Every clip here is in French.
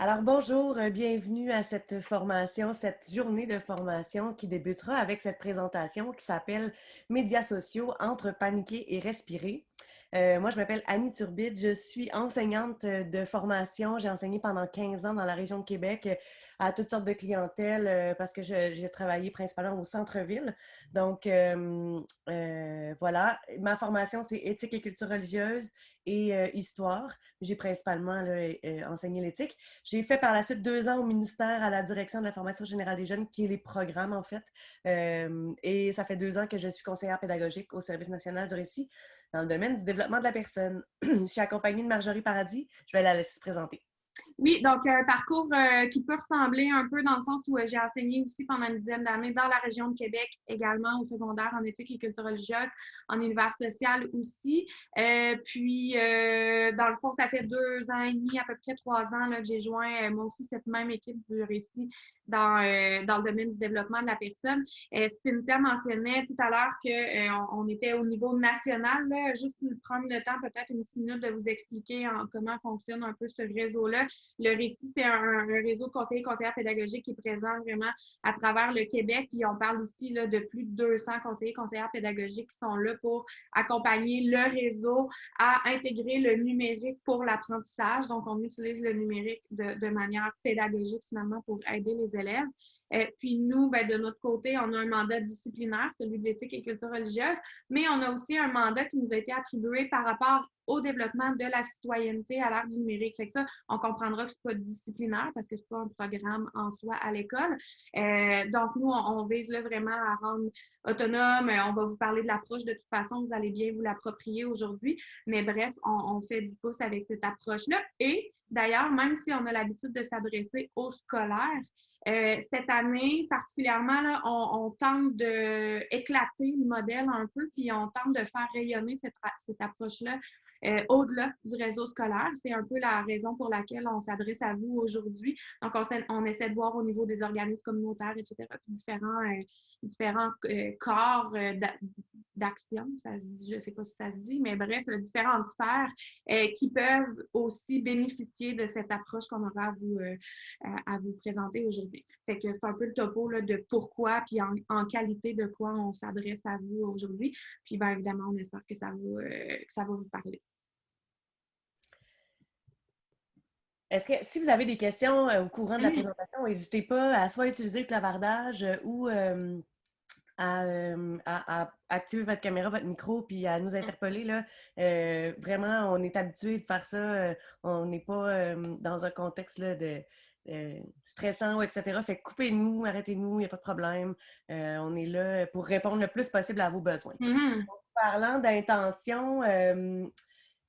Alors bonjour, euh, bienvenue à cette formation, cette journée de formation qui débutera avec cette présentation qui s'appelle Médias sociaux entre paniquer et respirer. Euh, moi, je m'appelle Annie Turbide, je suis enseignante de formation. J'ai enseigné pendant 15 ans dans la région de Québec à toutes sortes de clientèles euh, parce que j'ai travaillé principalement au centre-ville. Donc, euh, euh, voilà, ma formation, c'est éthique et culture religieuse et histoire. J'ai principalement enseigné l'éthique. J'ai fait par la suite deux ans au ministère à la direction de la formation générale des jeunes, qui est les programmes, en fait. et ça fait deux ans que je suis conseillère pédagogique au Service national du récit dans le domaine du développement de la personne. je suis accompagnée de Marjorie Paradis. Je vais la laisser se présenter. Oui, donc un parcours euh, qui peut ressembler un peu dans le sens où euh, j'ai enseigné aussi pendant une dizaine d'années dans la région de Québec, également au secondaire en éthique et culture religieuse, en univers social aussi. Euh, puis, dans le fond, ça fait deux ans et demi, à peu près trois ans, là, que j'ai joint moi aussi cette même équipe du récit dans, dans le domaine du développement de la personne. Cynthia mentionnait tout à l'heure qu'on on était au niveau national. Là, juste prendre le temps, peut-être une petite minute, de vous expliquer comment fonctionne un peu ce réseau-là. Le récit, c'est un, réseau de conseillers et conseillères pédagogiques qui est présent vraiment à travers le Québec. Puis on parle ici là, de plus de 200 conseillers et conseillères pédagogiques qui sont là pour accompagner le réseau à intégrer le numérique pour l'apprentissage. Donc, on utilise le numérique de, manière pédagogique finalement pour aider les élèves. Euh, puis nous, ben, de notre côté, on a un mandat disciplinaire, celui d'éthique et culture religieuse, mais on a aussi un mandat qui nous a été attribué par rapport au développement de la citoyenneté à l'ère du numérique. Fait que ça, on comprendra que ce n'est pas disciplinaire parce que ce n'est pas un programme en soi à l'école. Euh, donc, nous, on, vise là vraiment à rendre autonome. On va vous parler de l'approche de toute façon, vous allez bien vous l'approprier aujourd'hui. Mais bref, on, fait du pouce avec cette approche-là. Et D'ailleurs, même si on a l'habitude de s'adresser aux scolaires, euh, cette année, particulièrement, là, on, tente d'éclater le modèle un peu, puis on tente de faire rayonner cette, cette approche-là euh, au-delà du réseau scolaire. C'est un peu la raison pour laquelle on s'adresse à vous aujourd'hui. Donc, on, essaie de voir au niveau des organismes communautaires, etc., différents, euh, différents euh, corps d'action, je ne sais pas si ça se dit, mais bref, différentes sphères qui peuvent aussi bénéficier de cette approche qu'on aura à vous, à vous présenter aujourd'hui. Fait que c'est un peu le topo là, de pourquoi, puis en, en, qualité de quoi on s'adresse à vous aujourd'hui. Puis bien évidemment, on espère que ça, va, que ça va vous parler. Est-ce que si vous avez des questions euh, au courant de la présentation, n'hésitez pas à soit utiliser le clavardage euh, ou euh, à, activer votre caméra, votre micro, puis à nous interpeller. Là. vraiment, on est habitué de faire ça. on n'est pas dans un contexte là, de, stressant, etc. Fait coupez-nous, arrêtez-nous, il n'y a pas de problème. on est là pour répondre le plus possible à vos besoins. Mm-hmm. parlant d'intention,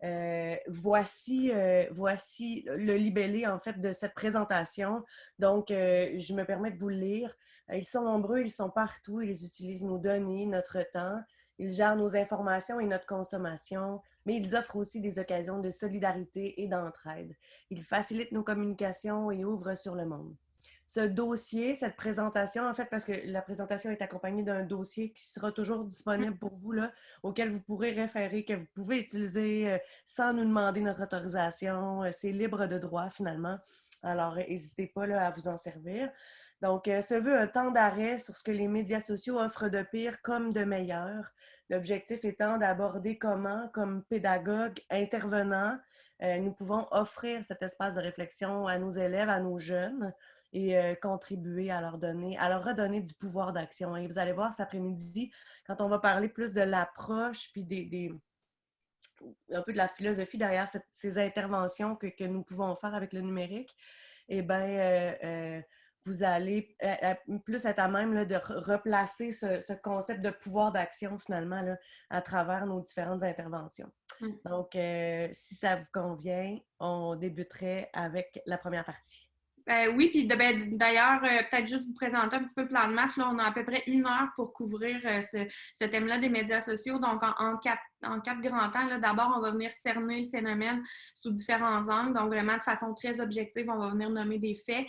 euh, voici, euh, voici le libellé en fait de cette présentation. Donc, euh, je me permets de vous le lire. Ils sont nombreux, ils sont partout, ils utilisent nos données, notre temps, ils gèrent nos informations et notre consommation, mais ils offrent aussi des occasions de solidarité et d'entraide. Ils facilitent nos communications et ouvrent sur le monde ce dossier, cette présentation, en fait, parce que la présentation est accompagnée d'un dossier qui sera toujours disponible pour vous, là, auquel vous pourrez référer, que vous pouvez utiliser euh, sans nous demander notre autorisation. Euh, c'est libre de droit, finalement. Alors, n'hésitez pas là, à vous en servir. Donc, euh, ce veut un temps d'arrêt sur ce que les médias sociaux offrent de pire comme de meilleur. L'objectif étant d'aborder comment, comme pédagogue intervenant, nous pouvons offrir cet espace de réflexion à nos élèves, à nos jeunes, et euh, contribuer à leur donner, à leur redonner du pouvoir d'action. Et vous allez voir cet après-midi, quand on va parler plus de l'approche, puis des, un peu de la philosophie derrière ces interventions que, que, nous pouvons faire avec le numérique, eh bien, euh, euh, vous allez plus être à même là, de replacer ce, concept de pouvoir d'action finalement là, à travers nos différentes interventions. Mmh. Donc, si ça vous convient, on débuterait avec la première partie. Euh, oui, puis ben, d'ailleurs, euh, peut-être juste vous présenter un petit peu le plan de match. Là, on a à peu près une heure pour couvrir euh, ce, thème-là des médias sociaux. Donc, en, quatre, en quatre grands temps, d'abord, on va venir cerner le phénomène sous différents angles. Donc, vraiment de façon très objective, on va venir nommer des faits.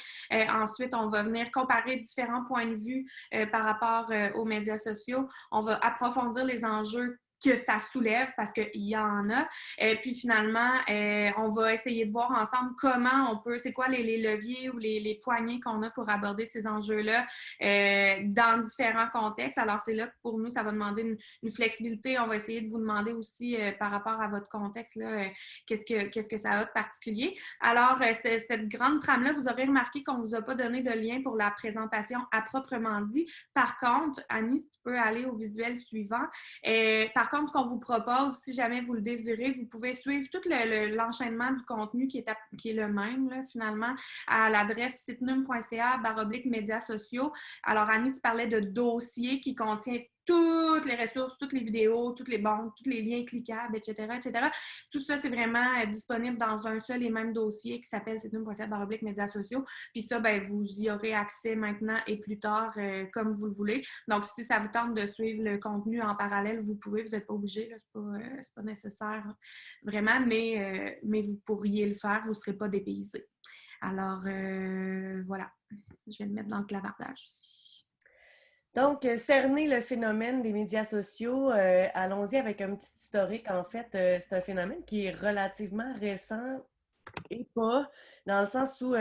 ensuite, on va venir comparer différents points de vue par rapport aux médias sociaux. On va approfondir les enjeux que ça soulève parce qu'il y en a. Et puis finalement, euh, on va essayer de voir ensemble comment on peut, c'est quoi les, leviers ou les, les poignées qu'on a pour aborder ces enjeux-là euh, dans différents contextes. Alors c'est là que pour nous, ça va demander une, flexibilité. On va essayer de vous demander aussi euh, par rapport à votre contexte, qu'est-ce que qu'est-ce que ça a de particulier. Alors, cette grande trame-là, vous aurez remarqué qu'on ne vous a pas donné de lien pour la présentation à proprement dit. Par contre, Annie, tu peux aller au visuel suivant. par ce qu'on vous propose, si jamais vous le désirez, vous pouvez suivre tout l'enchaînement du contenu qui est, qui est le même, finalement, à l'adresse sitenum.ca baroblique médias sociaux. Alors, Annie, tu parlais de dossier qui contient toutes les ressources, toutes les vidéos, toutes les banques, tous les liens cliquables, etc., etc. Tout ça, c'est vraiment euh, disponible dans un seul et même dossier qui s'appelle baroblique médias sociaux. Puis ça, ben, vous y aurez accès maintenant et plus tard euh, comme vous le voulez. Donc, si ça vous tente de suivre le contenu en parallèle, vous pouvez, vous n'êtes pas obligé, ce n'est pas, euh, pas, nécessaire vraiment, mais, mais vous pourriez le faire, vous ne serez pas dépaysé. Alors, voilà, je vais le mettre dans le clavardage aussi. Donc, euh, cerner le phénomène des médias sociaux, euh, allons-y avec un petit historique. En fait, euh, c'est un phénomène qui est relativement récent et pas, dans le sens où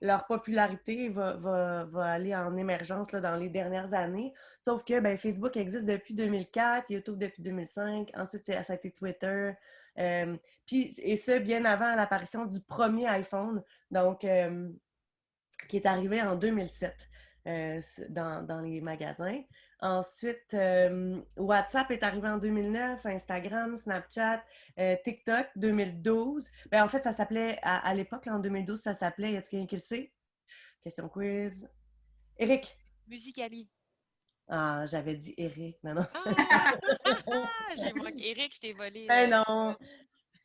leur popularité va, aller en émergence dans les dernières années. Sauf que ben, Facebook existe depuis 2004, YouTube depuis 2005, ensuite ça a été Twitter, et ce, bien avant l'apparition du premier iPhone, donc qui est arrivé en 2007. Euh, dans, les magasins. Ensuite, euh, WhatsApp est arrivé en 2009, Instagram, Snapchat, euh, TikTok 2012. Ben, en fait, ça s'appelait, à, l'époque, en 2012, ça s'appelait, y a-t-il quelqu'un qui le sait? Question quiz. Eric? Musicali. Ah, j'avais dit Eric. Non, non. Ah! J'ai Eric, je t'ai volé. Ben non.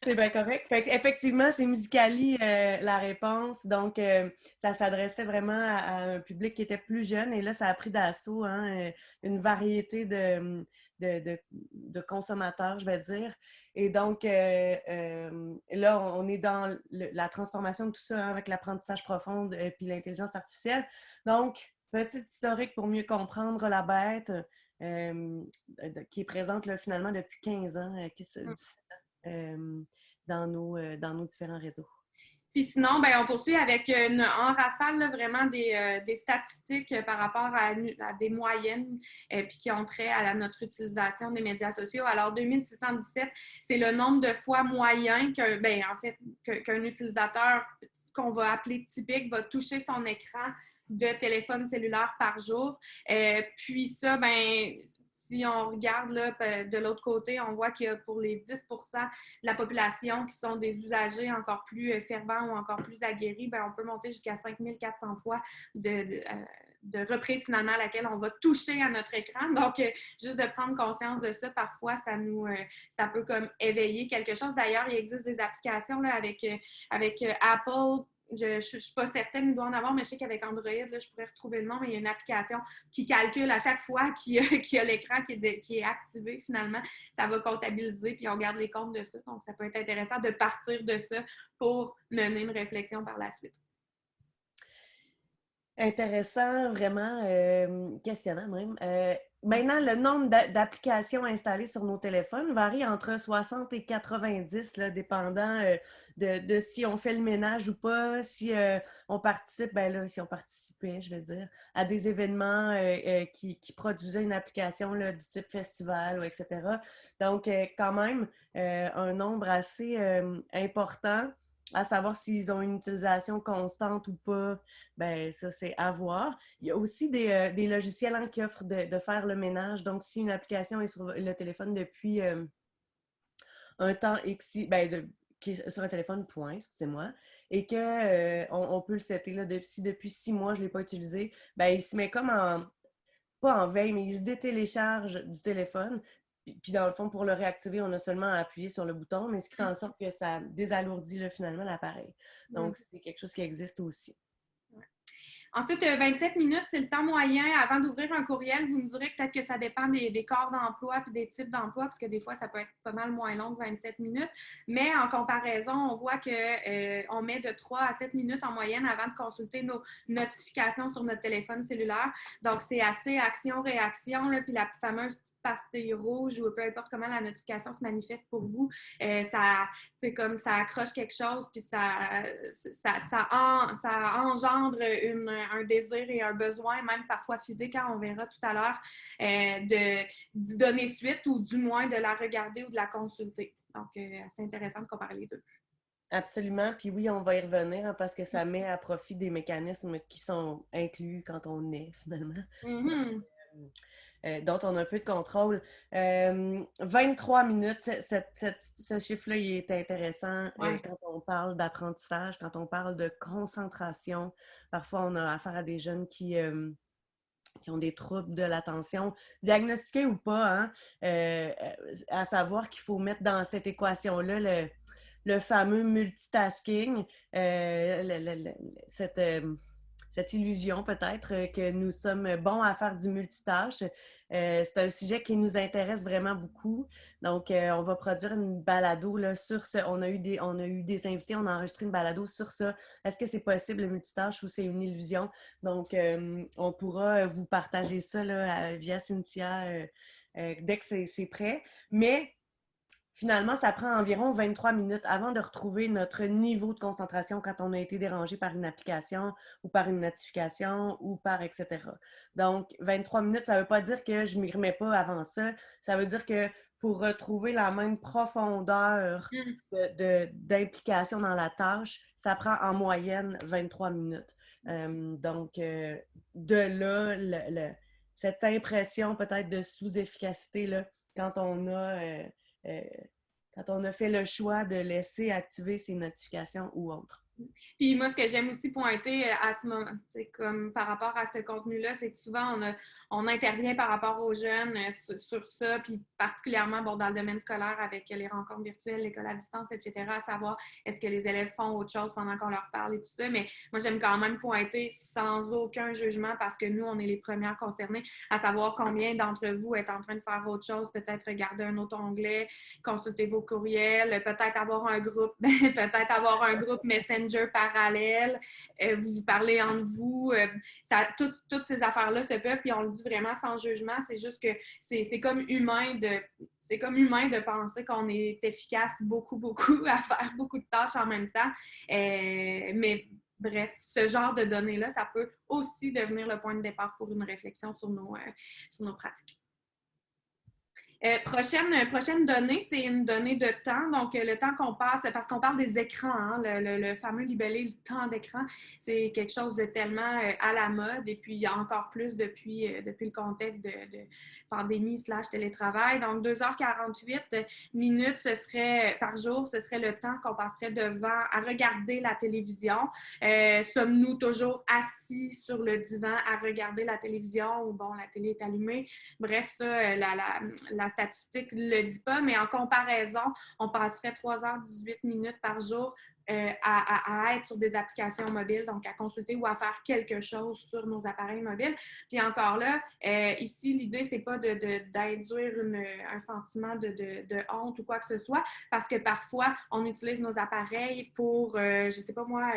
C'est bien correct. Effectivement, c'est Musicali euh, la réponse. Donc, euh, ça s'adressait vraiment à, un public qui était plus jeune. Et là, ça a pris d'assaut hein, euh, une variété de, de, consommateurs, je vais dire. Et donc, là, on est dans la transformation de tout ça hein, avec l'apprentissage profond et puis l'intelligence artificielle. Donc, petite historique pour mieux comprendre la bête qui est présente là, finalement depuis 15 ans, 17 ans dans, nos, euh, dans nos différents réseaux. Puis sinon, ben, on poursuit avec une, en rafale vraiment des, euh, des, statistiques par rapport à, des moyennes euh, puis qui ont trait à notre utilisation des médias sociaux. Alors, 2617, c'est le nombre de fois moyen qu'un ben, en fait, qu'un utilisateur qu'on va appeler typique va toucher son écran de téléphone cellulaire par jour. puis ça, ben, si on regarde là, de l'autre côté, on voit qu'il y a pour les 10% de la population qui sont des usagers encore plus euh, fervents ou encore plus aguerris, bien, on peut monter jusqu'à 5400 fois de, de, euh, de reprise finalement à laquelle on va toucher à notre écran. Donc, euh, juste de prendre conscience de ça, parfois, ça nous, ça peut comme éveiller quelque chose. D'ailleurs, il existe des applications là, avec, avec Apple je ne suis pas certaine, il doit en avoir, mais je sais qu'avec Android, là, je pourrais retrouver le nom, mais il y a une application qui calcule à chaque fois qu'il y a, l'écran qui, est activé, finalement, ça va comptabiliser, puis on garde les comptes de ça. Donc, ça peut être intéressant de partir de ça pour mener une réflexion par la suite. Intéressant, vraiment euh, questionnant même. Euh, maintenant, le nombre d'applications installées sur nos téléphones varie entre 60 et 90, là, dépendant euh, de, si on fait le ménage ou pas, si on participe, ben là, si on participait, je vais dire, à des événements qui, qui, produisaient une application du type festival, etc. Donc, quand même, un nombre assez important à savoir s'ils ont une utilisation constante ou pas, ben ça, c'est à voir. Il y a aussi des, euh, logiciels hein, qui offrent de, faire le ménage. Donc, si une application est sur le téléphone depuis euh, un temps X, ben, qui est sur un téléphone, point, excusez-moi, et qu'on euh, peut le setter là, depuis, depuis six mois, je ne l'ai pas utilisé, ben, il se met comme en, pas en veille, mais il se détélécharge du téléphone, puis dans le fond, pour le réactiver, on a seulement à appuyer sur le bouton, mais ce qui fait en sorte que ça désalourdit finalement l'appareil. Donc, c'est quelque chose qui existe aussi. Ensuite, 27 minutes, c'est le temps moyen avant d'ouvrir un courriel. Vous me direz peut-être que ça dépend des, corps d'emploi puis des types d'emploi, parce que des fois, ça peut être pas mal moins long que 27 minutes. Mais en comparaison, on voit qu'on met de 3 à 7 minutes en moyenne avant de consulter nos notifications sur notre téléphone cellulaire. Donc, c'est assez action-réaction. Puis la fameuse petite pastille rouge ou peu importe comment la notification se manifeste pour vous, ça, c'est comme ça accroche quelque chose, puis ça, ça, ça, engendre un désir et un besoin, même parfois physique, hein, on verra tout à l'heure, euh, de, donner suite ou du moins de la regarder ou de la consulter. Donc, euh, c'est intéressant de comparer les deux. Absolument. Puis oui, on va y revenir hein, parce que ça met à profit des mécanismes qui sont inclus quand on est finalement. Mm-hmm. Euh, euh, dont on a un peu de contrôle. 23 euh, minutes, ce chiffre-là, il est intéressant euh, quand on parle d'apprentissage, quand on parle de concentration. Parfois, on a affaire à des jeunes qui, qui ont des troubles de l'attention, diagnostiqués ou pas, hein, à savoir qu'il faut mettre dans cette équation-là le, le, fameux multitasking, cette cette illusion peut-être que nous sommes bons à faire du multitâche. Euh, c'est un sujet qui nous intéresse vraiment beaucoup. Donc, euh, on va produire une balado là, sur ce. On a, eu des, on a eu des invités, on a enregistré une balado sur ça. Est-ce que c'est possible le multitâche ou c'est une illusion? Donc, euh, on pourra vous partager ça là, via Cynthia dès que c'est prêt. Mais Finalement, ça prend environ 23 minutes avant de retrouver notre niveau de concentration quand on a été dérangé par une application ou par une notification ou par etc. Donc, 23 minutes, ça ne veut pas dire que je ne m'y remets pas avant ça. Ça veut dire que pour retrouver la même profondeur mmh. d'implication dans la tâche, ça prend en moyenne 23 minutes. Euh, donc, euh, de là, cette impression peut-être de sous-efficacité quand on a... Euh, quand on a fait le choix de laisser activer ces notifications ou autres. Puis moi, ce que j'aime aussi pointer euh, à ce moment, c'est comme par rapport à ce contenu-là, c'est que souvent on, intervient par rapport aux jeunes euh, sur, ça, puis particulièrement dans le domaine scolaire avec les rencontres virtuelles, l'école à distance, etc., à savoir est-ce que les élèves font autre chose pendant qu'on leur parle et tout ça. Mais moi, j'aime quand même pointer sans aucun jugement parce que nous, on est les premières concernées à savoir combien d'entre vous êtes en train de faire autre chose, peut-être regarder un autre onglet, consulter vos courriels, peut-être avoir un groupe, peut-être avoir un groupe Messenger parallèle, euh, vous vous parlez entre vous, euh, toutes ces affaires-là se peuvent, puis on le dit vraiment sans jugement, c'est juste que c'est comme humain de c'est comme humain de penser qu'on est efficace beaucoup, beaucoup à faire beaucoup de tâches en même temps. Euh, mais bref, ce genre de données-là, ça peut aussi devenir le point de départ pour une réflexion sur nos, sur nos pratiques. Euh, prochaine, prochaine donnée, c'est une donnée de temps. Donc, euh, le temps qu'on passe, parce qu'on parle des écrans, hein, le, fameux libellé, le temps d'écran, c'est quelque chose de tellement euh, à la mode et puis encore plus depuis, depuis le contexte de, pandémie slash télétravail. Donc, 2h48 minutes ce serait, par jour, ce serait le temps qu'on passerait devant à regarder la télévision. Sommes-nous toujours assis sur le divan à regarder la télévision ou bon, la télé est allumée? Bref, ça, la statistique ne le dit pas, mais en comparaison, on passerait 3h18 minutes par jour euh, à, être sur des applications mobiles, donc à consulter ou à faire quelque chose sur nos appareils mobiles. Puis encore là, euh, ici, l'idée, c'est pas d'induire un sentiment de, honte ou quoi que ce soit, parce que parfois, on utilise nos appareils pour, euh, je sais pas moi,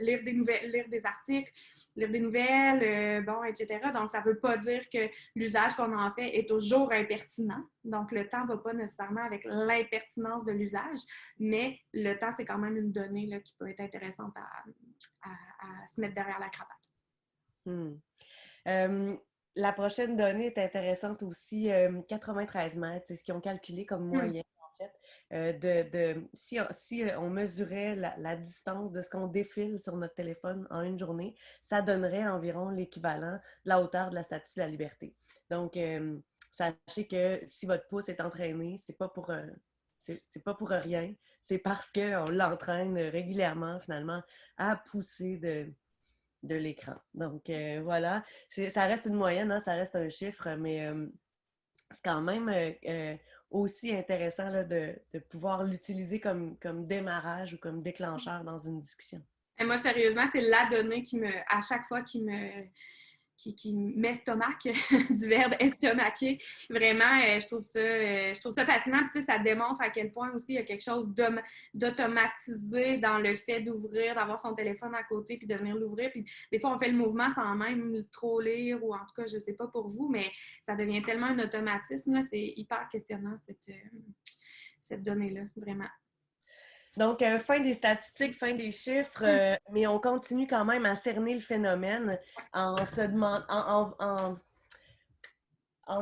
lire des nouvelles, lire des articles, lire des nouvelles, bon, etc. Donc, ça veut pas dire que l'usage qu'on en fait est toujours impertinent. Donc, le temps ne va pas nécessairement avec l'impertinence de l'usage, mais le temps, c'est quand même une donnée là, qui peut être intéressante à, se mettre derrière la cravate. Hmm. la prochaine donnée est intéressante aussi, 93 mètres, c'est ce qu'ils ont calculé comme hmm. moyenne. en fait, euh, de, si, si, on mesurait la, distance de ce qu'on défile sur notre téléphone en une journée, ça donnerait environ l'équivalent de la hauteur de la statue de la liberté. Donc, sachez que si votre pouce est entraîné, c'est pas pour c'est pas pour rien. C'est parce qu'on l'entraîne régulièrement, finalement, à pousser de, l'écran. Donc, euh, voilà. Ça reste une moyenne, hein, ça reste un chiffre, mais c'est quand même euh, euh, aussi intéressant de, pouvoir l'utiliser comme, comme démarrage ou comme déclencheur dans une discussion. Et moi, sérieusement, c'est la donnée qui me, à chaque fois, qui me, qui, qui m'estomaque, du verbe estomaquer. Vraiment, euh, je, trouve ça, euh, je trouve ça fascinant. Puis, ça démontre à quel point aussi il y a quelque chose d'automatisé dans le fait d'ouvrir, d'avoir son téléphone à côté puis de venir l'ouvrir. Puis des fois, on fait le mouvement sans même trop lire ou en tout cas, je ne sais pas pour vous, mais ça devient tellement un automatisme. C'est hyper questionnant cette, euh, cette donnée-là, vraiment. Donc, euh, fin des statistiques, fin des chiffres, euh, mais on continue quand même à cerner le phénomène en se demandant, en, en,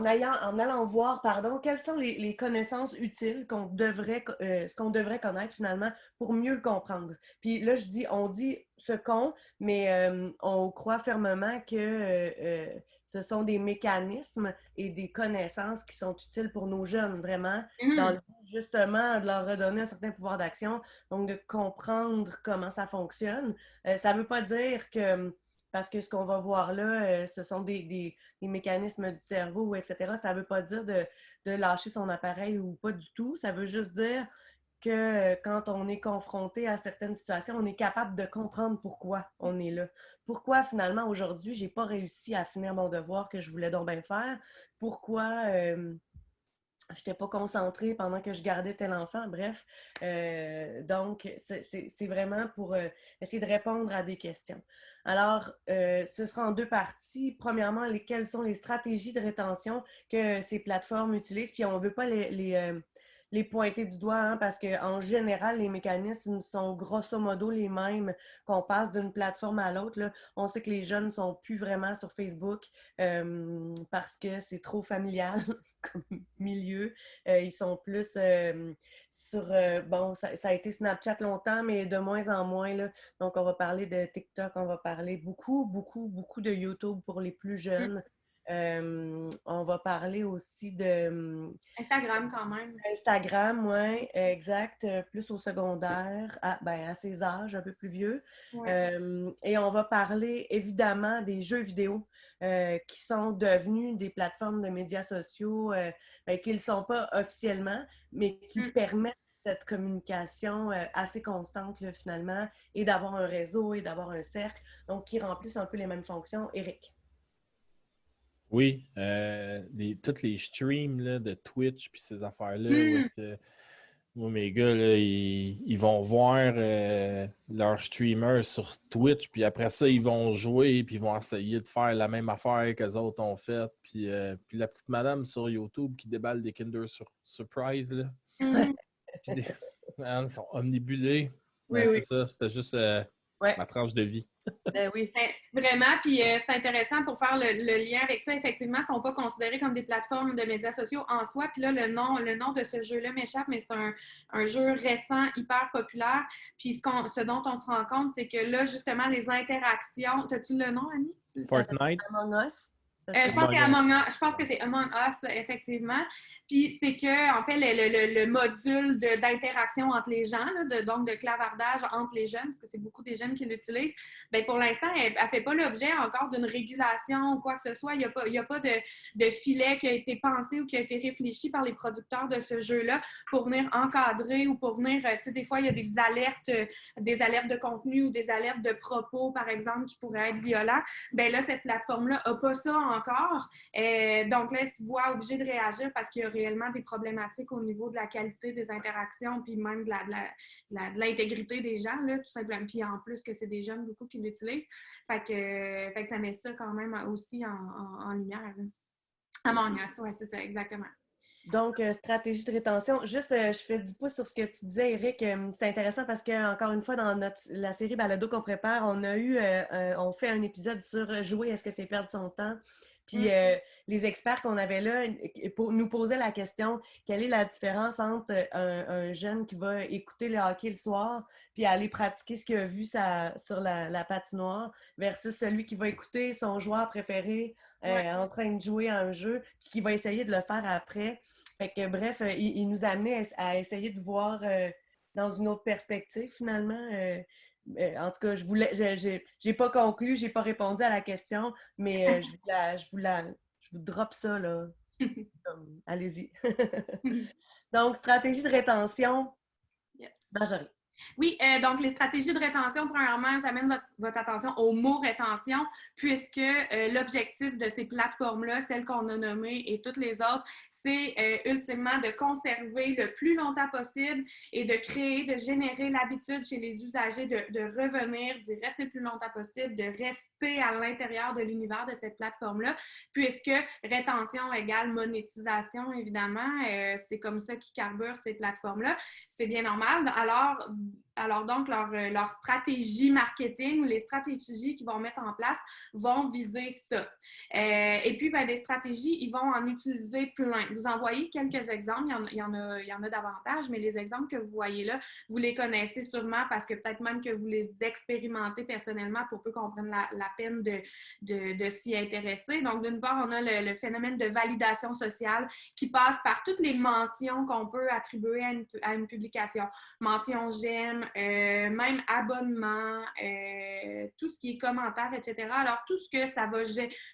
ayant, en allant voir, pardon, quelles sont les, connaissances utiles qu'on devrait, euh, ce qu'on devrait connaître finalement pour mieux le comprendre. Puis là, je dis, on dit ce qu'on, mais on croit fermement que ce sont des mécanismes et des connaissances qui sont utiles pour nos jeunes, vraiment, dans le but justement de leur redonner un certain pouvoir d'action, donc de comprendre comment ça fonctionne. Euh, ça ne veut pas dire que, parce que ce qu'on va voir là, euh, ce sont des, des, mécanismes du cerveau, etc., ça ne veut pas dire de, de lâcher son appareil ou pas du tout. Ça veut juste dire que euh, quand on est confronté à certaines situations, on est capable de comprendre pourquoi on est là. Pourquoi finalement aujourd'hui, j'ai pas réussi à finir mon devoir que je voulais donc bien faire? Pourquoi euh, je n'étais pas concentrée pendant que je gardais tel enfant. Bref, euh, donc c'est vraiment pour essayer de répondre à des questions. Alors, ce sera en deux parties. Premièrement, quelles sont les stratégies de rétention que ces plateformes utilisent. Puis on ne veut pas les les pointer du doigt, hein, parce qu'en général, les mécanismes sont grosso modo les mêmes qu'on passe d'une plateforme à l'autre. On sait que les jeunes ne sont plus vraiment sur Facebook euh, parce que c'est trop familial comme milieu. Euh, ils sont plus euh, sur... bon, ça, a été Snapchat longtemps, mais de moins en moins. Là. Donc, on va parler de TikTok, on va parler beaucoup, beaucoup, beaucoup de YouTube pour les plus mmh. On va parler aussi de... Instagram quand même. Instagram, oui, exact. Euh, plus au secondaire, à, ben, à ces âges un peu plus vieux. et on va parler évidemment des jeux vidéo euh, qui sont devenus des plateformes de médias sociaux euh, ben, qui ne sont pas officiellement, mais qui mmh. permettent cette communication assez constante finalement et d'avoir un réseau et d'avoir un cercle, donc qui remplissent un peu les mêmes fonctions. Eric. Oui, euh, les, tous les streams là, de Twitch puis ces affaires-là, que moi, mes gars, là, ils, vont voir euh, leurs streamers sur Twitch, puis après ça, ils vont jouer, puis ils vont essayer de faire la même affaire que les autres ont fait. Puis, euh, puis la petite madame sur YouTube qui déballe des Kinder Surprise, là. Mmh. ils sont omnibulés. Oui, oui. C'est ça, c'était juste ma tranche de vie. Ben oui. Ben, vraiment, puis euh, c'est intéressant pour faire le, lien avec ça. Effectivement, ils ne sont pas considérés comme des plateformes de médias sociaux en soi. Puis là, le nom, le nom de ce jeu-là m'échappe, mais c'est un, jeu récent, hyper populaire. Puis ce, ce dont on se rend compte, c'est que là, justement, les interactions. As-tu le nom, Annie? Fortnite. Among Us? Euh, je, pense je pense que c'est Among Us, effectivement. Puis c'est que, en fait, le, le, module d'interaction entre les gens, de, donc de clavardage entre les jeunes, parce que c'est beaucoup des jeunes qui l'utilisent, bien, pour l'instant, elle ne fait pas l'objet encore d'une régulation ou quoi que ce soit. Il n'y a pas, a pas de, de, filet qui a été pensé ou qui a été réfléchi par les producteurs de ce jeu-là pour venir encadrer ou pour venir, euh, tu sais, des fois, il y a des alertes, euh, des alertes de contenu ou des alertes de propos, par exemple, qui pourraient être violents. Bien là, cette plateforme-là n'a pas ça en encore. Euh, donc là, elle se voit obligée de réagir parce qu'il y a réellement des problématiques au niveau de la qualité des interactions, puis même de l'intégrité des gens, là, tout simplement. Puis en plus que c'est des jeunes beaucoup qui l'utilisent. Fait que, ça met ça quand même aussi en, lumière. À mon oui, c'est ça, exactement. Donc, euh, stratégie de rétention. Juste, euh, je fais du pouce sur ce que tu disais, Eric. c'est intéressant parce que, encore une fois, dans notre, la série Balado qu'on prépare, on a eu, on fait un épisode sur jouer, est-ce que c'est perdre son temps? Puis mmh. euh, les experts qu'on avait là nous posaient la question quelle est la différence entre un, jeune qui va écouter le hockey le soir puis aller pratiquer ce qu'il a vu sur la, patinoire versus celui qui va écouter son joueur préféré euh, en train de jouer à un jeu puis qui va essayer de le faire après. Fait que bref, euh, il, nous amenait à, essayer de voir dans une autre perspective finalement en tout cas, je voulais, j'ai pas conclu, j'ai pas répondu à la question, mais euh, je, vous la, je, vous la, je vous drop ça, là. Allez-y. Donc, stratégie de rétention, yes. Oui, euh, donc les stratégies de rétention, premièrement, j'amène votre, attention au mot rétention, puisque euh, l'objectif de ces plateformes-là, celles qu'on a nommées et toutes les autres, c'est euh, ultimement de conserver le plus longtemps possible et de créer, de générer l'habitude chez les usagers de, revenir, d'y rester le plus longtemps possible, de rester à l'intérieur de l'univers de cette plateforme-là, puisque rétention égale monétisation, évidemment. c'est comme ça qui carbure ces plateformes-là. C'est bien normal. Alors, um, alors donc, leur, euh, leur, stratégie marketing ou les stratégies qu'ils vont mettre en place vont viser ça. Euh, et puis, ben, des stratégies, ils vont en utiliser plein. Vous en voyez quelques exemples, il y en, il y en, a, il y en a davantage, mais les exemples que vous voyez là, vous les connaissez sûrement parce que peut-être même que vous les expérimentez personnellement pour peu qu'on prenne la, la, peine de, de, de s'y intéresser. Donc, d'une part, on a le, le, phénomène de validation sociale qui passe par toutes les mentions qu'on peut attribuer à une, à une publication. Mention j'aime, euh, même abonnement, euh, tout ce qui est commentaire, etc. Alors, tout ce que ça va,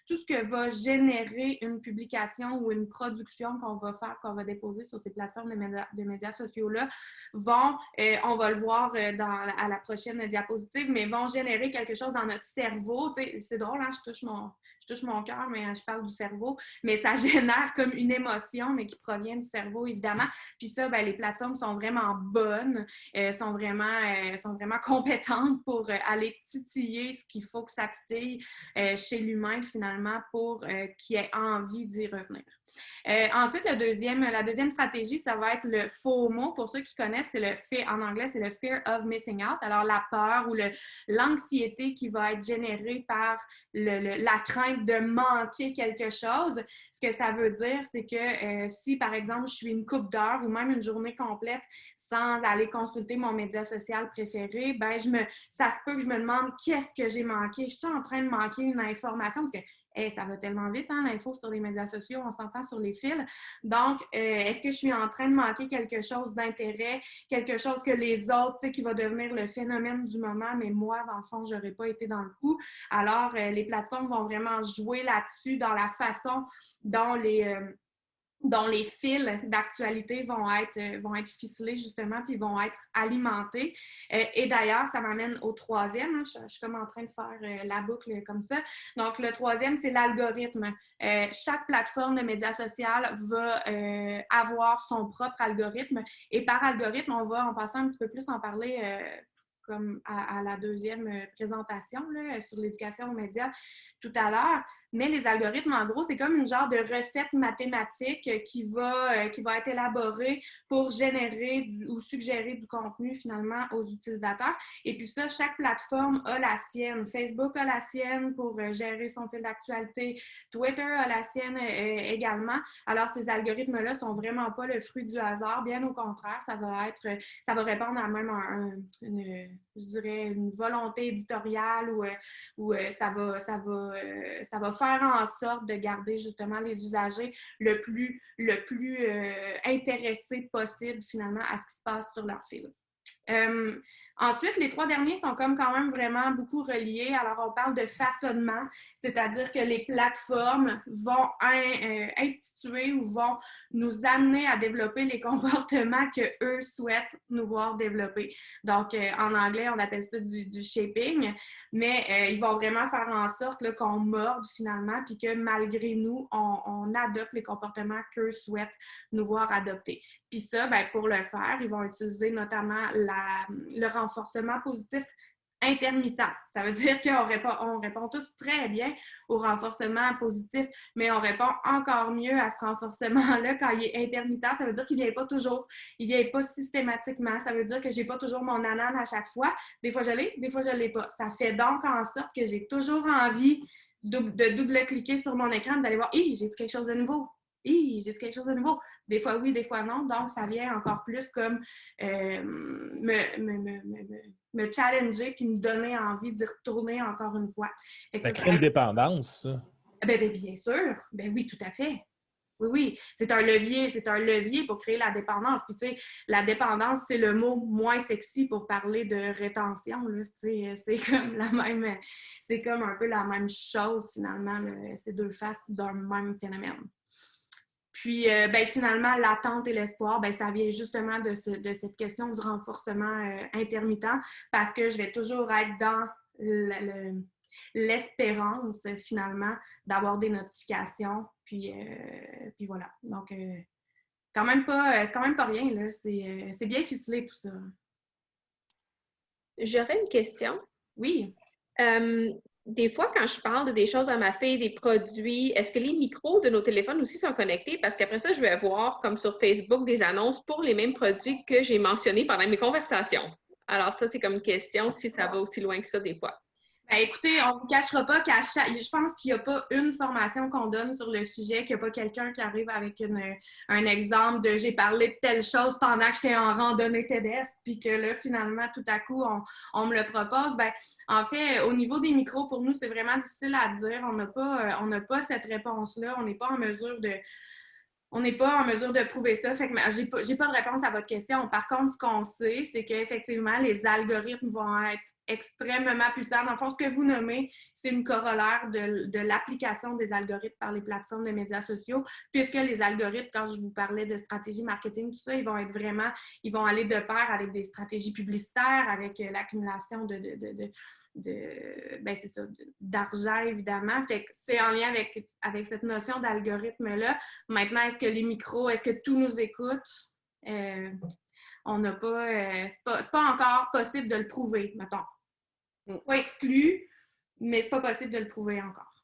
tout ce que va générer une publication ou une production qu'on va faire, qu'on va déposer sur ces plateformes de médias, sociaux-là, vont, euh, on va le voir à la prochaine diapositive, mais vont générer quelque chose dans notre cerveau. C'est drôle, hein? je touche mon, je touche mon cœur, mais je parle du cerveau, mais ça génère comme une émotion, mais qui provient du cerveau, évidemment. Puis ça, ben, les plateformes sont vraiment bonnes, sont, vraiment, euh, sont vraiment compétentes pour euh, aller titiller ce qu'il faut que ça titille euh, chez l'humain, finalement, pour qu'il ait envie d'y revenir. Euh, ensuite, la deuxième stratégie, ça va être le FOMO. Pour ceux qui connaissent, c'est le fait, en anglais, c'est le fear of missing out. Alors, la peur ou l'anxiété qui va être générée par la crainte de manquer quelque chose. Ce que ça veut dire, c'est que euh, si, par exemple, je suis une coupe d'heures ou même une journée complète sans aller consulter mon média social préféré, ben, ça se peut que je me demande qu'est-ce que j'ai manqué. Je suis en train de manquer une information parce que ça va tellement vite, hein, l'info sur les médias sociaux, on s'entend sur les fils. Donc, euh, est-ce que je suis en train de manquer quelque chose d'intérêt, quelque chose que les autres, tu sais, qui va devenir le phénomène du moment, mais moi, dans le fond, je n'aurais pas été dans le coup. Alors, euh, les plateformes vont vraiment jouer là-dessus dans la façon dont les... Euh, dont les fils d'actualité vont être, euh, vont être ficelés justement, puis vont être alimentés. Euh, et d'ailleurs, ça m'amène au troisième. Hein, je, suis comme en train de faire euh, la boucle comme ça. Donc, le troisième, c'est l'algorithme. chaque plateforme de médias social va avoir son propre algorithme. Et par algorithme, on va en passant un petit peu plus en parler comme à, la deuxième présentation là, sur l'éducation aux médias tout à l'heure. Mais les algorithmes, en gros, c'est comme une genre de recette mathématique qui va, euh, qui va être élaborée pour générer ou suggérer du contenu finalement aux utilisateurs. Et puis ça, chaque plateforme a la sienne. Facebook a la sienne pour euh, gérer son fil d'actualité. Twitter a la sienne euh, également. Alors, ces algorithmes-là sont vraiment pas le fruit du hasard. Bien au contraire, ça va être, ça va répondre à même une, je dirais, une volonté éditoriale ou ça va, ça va, ça va faire en sorte de garder justement les usagers le plus, le plus euh, intéressés possible finalement à ce qui se passe sur leur fil. Euh, ensuite, les trois derniers sont comme quand même vraiment beaucoup reliés. Alors, on parle de façonnement, c'est-à-dire que les plateformes vont euh, instituer ou vont nous amener à développer les comportements que eux souhaitent nous voir développer. Donc, euh, en anglais, on appelle ça du, du shaping, mais ils vont vraiment faire en sorte qu'on morde finalement, puis que malgré nous, on, on adopte les comportements qu'eux souhaitent nous voir adopter. Puis ça, ben, pour le faire, ils vont utiliser notamment la, le renforcement positif intermittent. Ça veut dire qu'on répond, on répond tous très bien au renforcement positif, mais on répond encore mieux à ce renforcement-là quand il est intermittent. Ça veut dire qu'il ne vient pas toujours, il ne vient pas systématiquement. Ça veut dire que je n'ai pas toujours mon anane à chaque fois. Des fois, je l'ai, des fois, je ne l'ai pas. Ça fait donc en sorte que j'ai toujours envie de, double-cliquer sur mon écran, d'aller voir, hé, j'ai quelque chose de nouveau j'ai quelque chose de nouveau? Des fois oui, des fois non. Donc, ça vient encore plus comme euh, me, me, me, me, challenger puis me donner envie d'y retourner encore une fois. Ça crée une dépendance, ça. Ben, ben, bien sûr. Ben oui, tout à fait. Oui, oui, c'est un levier, c'est un levier pour créer la dépendance. Puis, tu sais, la dépendance, c'est le mot moins sexy pour parler de rétention. C'est comme la même, c'est comme un peu la même chose, finalement, ces deux faces d'un même phénomène. Puis, euh, ben, finalement, l'attente et l'espoir, ben, ça vient justement de, de, cette question du renforcement euh, intermittent parce que je vais toujours être dans l'espérance, finalement, d'avoir des notifications. Puis, euh, puis voilà. Donc, quand même pas, quand même pas rien, là. C'est bien ficelé, tout ça. J'aurais une question. Oui des fois, quand je parle de des choses à ma fille, des produits, est-ce que les micros de nos téléphones aussi sont connectés? Parce qu'après ça, je vais avoir, comme sur Facebook, des annonces pour les mêmes produits que j'ai mentionnés pendant mes conversations. Alors ça, c'est comme une question si ça va aussi loin que ça des fois. Ben, écoutez, on ne vous cachera pas qu'à chaque. Je pense qu'il n'y a pas une formation qu'on donne sur le sujet, qu'il n'y a pas quelqu'un qui arrive avec un exemple de j'ai parlé de telle chose pendant que j'étais en randonnée pédestre, puis que là, finalement, tout à coup, on, me le propose. Ben, en fait, au niveau des micros, pour nous, c'est vraiment difficile à dire. On n'a pas, on n'a pas cette réponse-là. On n'est pas en mesure de on n'est pas en mesure de prouver ça. Fait que j'ai pas, pas de réponse à votre question. Par contre, ce qu'on sait, c'est qu'effectivement, les algorithmes vont être extrêmement puissants. Dans le fond, ce que vous nommez, c'est une corollaire de, l'application des algorithmes par les plateformes de médias sociaux, puisque les algorithmes, quand je vous parlais de stratégie marketing, tout ça, ils vont être vraiment, ils vont aller de pair avec des stratégies publicitaires, avec euh, l'accumulation de, de de ben c'est ça, d'argent, évidemment. Fait que c'est en lien avec, avec cette notion d'algorithme-là. Maintenant, est-ce que les micros, est-ce que tout nous écoute? Euh, on n'a pas, euh, c'est pas, pas, encore possible de le prouver, mettons. Mm. C'est pas exclu, mais c'est pas possible de le prouver encore.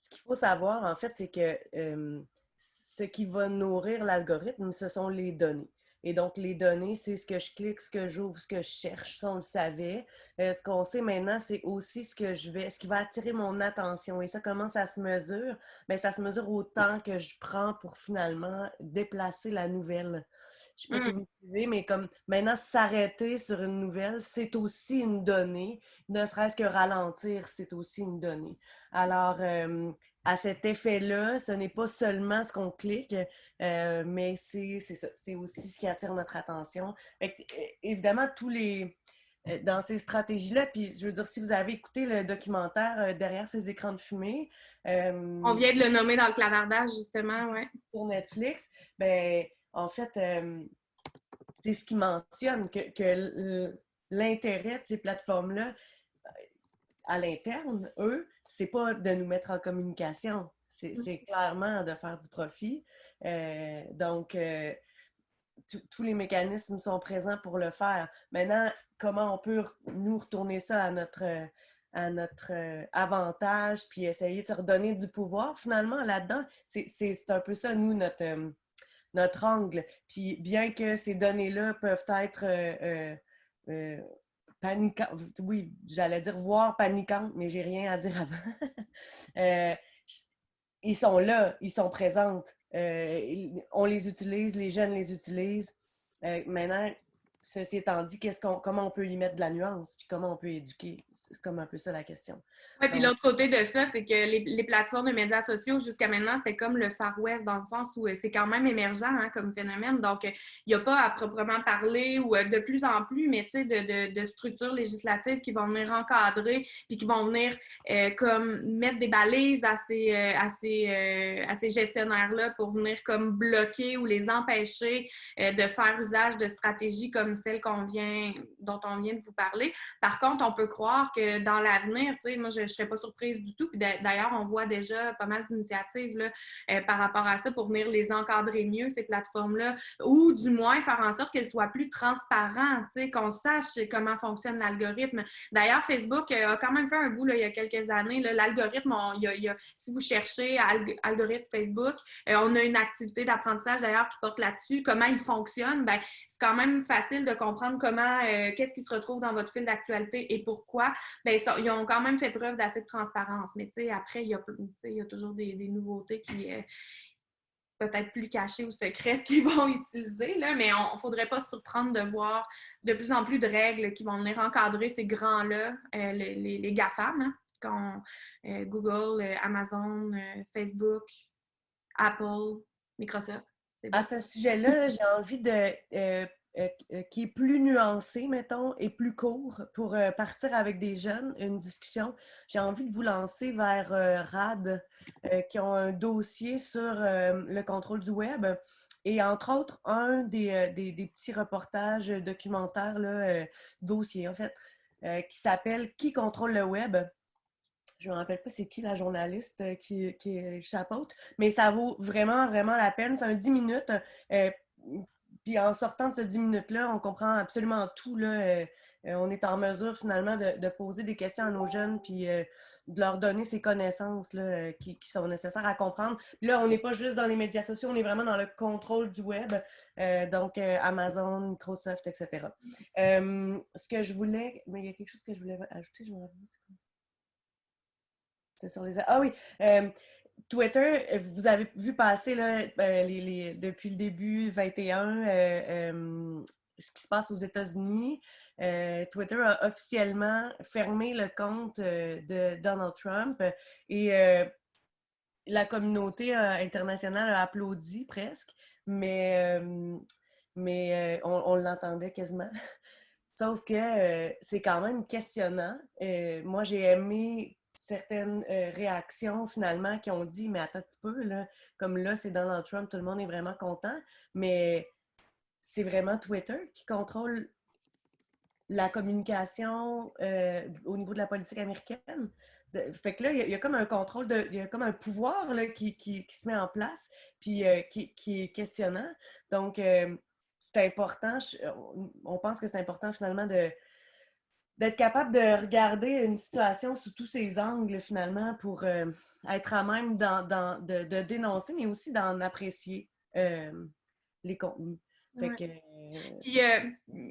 Ce qu'il faut savoir, en fait, c'est que euh, ce qui va nourrir l'algorithme, ce sont les données. Et donc, les données, c'est ce que je clique, ce que j'ouvre, ce que je cherche, ça, on le savait. Euh, ce qu'on sait maintenant, c'est aussi ce que je vais, ce qui va attirer mon attention. Et ça, comment ça se mesure? Bien, ça se mesure au temps que je prends pour finalement déplacer la nouvelle. Je ne sais pas si mmh. vous suivez, mais comme maintenant, s'arrêter sur une nouvelle, c'est aussi une donnée. Ne serait-ce que ralentir, c'est aussi une donnée. Alors, euh, à cet effet-là, ce n'est pas seulement ce qu'on clique, euh, mais c'est ça, c'est aussi ce qui attire notre attention. évidemment, tous les euh, dans ces stratégies-là, puis je veux dire, si vous avez écouté le documentaire euh, derrière ces écrans de fumée, on vient de le nommer dans le clavardage justement, ouais. Sur Netflix, ben en fait, c'est ce qui mentionne que, que l'intérêt de ces plateformes-là à l'interne, eux, c'est pas de nous mettre en communication, c'est mmh. clairement de faire du profit. Euh, donc, euh, tous les mécanismes sont présents pour le faire. Maintenant, comment on peut nous retourner ça à notre, à notre euh, avantage, puis essayer de se redonner du pouvoir finalement là-dedans? C'est un peu ça, nous, notre, notre angle. Puis bien que ces données-là peuvent être paniquante. Oui, j'allais dire voir paniquante, mais j'ai rien à dire avant. Euh, ils sont là, ils sont présents. Euh, on les utilise, les jeunes les utilisent. Euh, maintenant, ceci étant dit, qu'on, comment on peut y mettre de la nuance, puis comment on peut éduquer? C'est comme un peu ça la question. Oui, puis l'autre côté de ça, c'est que les, plateformes de médias sociaux, jusqu'à maintenant, c'était comme le Far West dans le sens où euh, c'est quand même émergent hein, comme phénomène. Donc, euh, il n'y a pas à proprement parler ou euh, de plus en plus, mais tu sais, de, structures législatives qui vont venir encadrer puis qui vont venir comme mettre des balises à ces, à ces, à ces gestionnaires-là pour venir comme bloquer ou les empêcher de faire usage de stratégies comme vient, dont on vient de vous parler. Par contre, on peut croire que dans l'avenir, tu sais, moi, je ne serais pas surprise du tout. D'ailleurs, on voit déjà pas mal d'initiatives euh, par rapport à ça pour venir les encadrer mieux, ces plateformes-là, ou du moins faire en sorte qu'elles soient plus transparentes, qu'on sache comment fonctionne l'algorithme. D'ailleurs, Facebook euh, a quand même fait un bout il y a quelques années. L'algorithme, si vous cherchez algorithme Facebook, euh, on a une activité d'apprentissage d'ailleurs qui porte là-dessus, comment il fonctionne? Ben, c'est quand même facile de comprendre comment, qu'est-ce qui se retrouve dans votre fil d'actualité et pourquoi. Ben, ils ont quand même fait preuve d'assez de transparence. Mais après, il y, a, il y a toujours des, nouveautés qui euh, peut-être plus cachées ou secrètes qu'ils vont utiliser. Là, mais on ne faudrait pas se surprendre de voir de plus en plus de règles qui vont venir encadrer ces grands-là, euh, les, les, GAFAM, hein, euh, Google, Amazon, Facebook, Apple, Microsoft. À ce sujet-là, j'ai envie de euh, euh, qui est plus nuancé, mettons, et plus court pour euh, partir avec des jeunes, une discussion. J'ai envie de vous lancer vers RAD, qui ont un dossier sur le contrôle du web. Et entre autres, un des, des, petits reportages documentaires, là, dossier en fait, qui s'appelle Qui contrôle le web? Je ne me rappelle pas c'est qui la journaliste qui, qui chapeaute, mais ça vaut vraiment, vraiment la peine. C'est un 10 minutes puis en sortant de ces 10 minutes-là, on comprend absolument tout. Là, euh, euh, on est en mesure finalement de, poser des questions à nos jeunes, puis euh, de leur donner ces connaissances là, qui, sont nécessaires à comprendre. là, on n'est pas juste dans les médias sociaux, on est vraiment dans le contrôle du web, donc Amazon, Microsoft, etc. ce que je voulais, mais il y a quelque chose que je voulais ajouter, je me rappelle, c'est sur les... Ah oui! Twitter, euh, vous avez vu passer là, euh, depuis le début 21 euh, ce qui se passe aux États-Unis. Twitter a officiellement fermé le compte de Donald Trump et la communauté internationale a applaudi presque, mais, mais on l'entendait quasiment. Sauf que c'est quand même questionnant. moi, j'ai aimé certaines euh, réactions finalement qui ont dit, mais attends un petit peu, là, comme là, c'est Donald Trump, tout le monde est vraiment content, mais c'est vraiment Twitter qui contrôle la communication euh, au niveau de la politique américaine. fait que là, il y, a comme un contrôle, il y a comme un pouvoir là, qui, qui, se met en place, puis euh, qui, qui, est questionnant. Donc, c'est important, on pense que c'est important finalement de, d'être capable de regarder une situation sous tous ses angles, finalement, pour euh, être à même de, dénoncer, mais aussi d'en apprécier euh, les contenus. Puis, euh,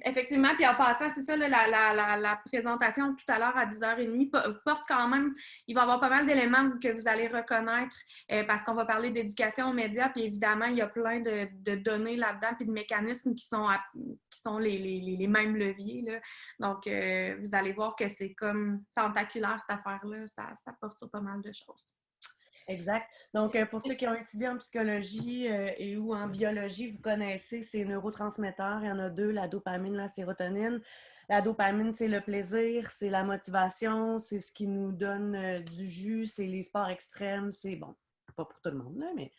effectivement, puis en passant, c'est ça, la, présentation tout à l'heure à 10h30 porte quand même, il va y avoir pas mal d'éléments que vous allez reconnaître euh, parce qu'on va parler d'éducation aux médias, puis évidemment, il y a plein de, données là-dedans, puis de mécanismes qui sont, qui sont les, mêmes leviers. Donc, euh, vous allez voir que c'est comme tentaculaire cette affaire-là, ça, ça porte sur pas mal de choses. Exact. Donc, euh, pour ceux qui ont étudié en psychologie euh, et ou en biologie, vous connaissez ces neurotransmetteurs. Il y en a deux, la dopamine, la sérotonine. La dopamine, c'est le plaisir, c'est la motivation, c'est ce qui nous donne euh, du jus, c'est les sports extrêmes, c'est bon, pas pour tout le monde, là, mais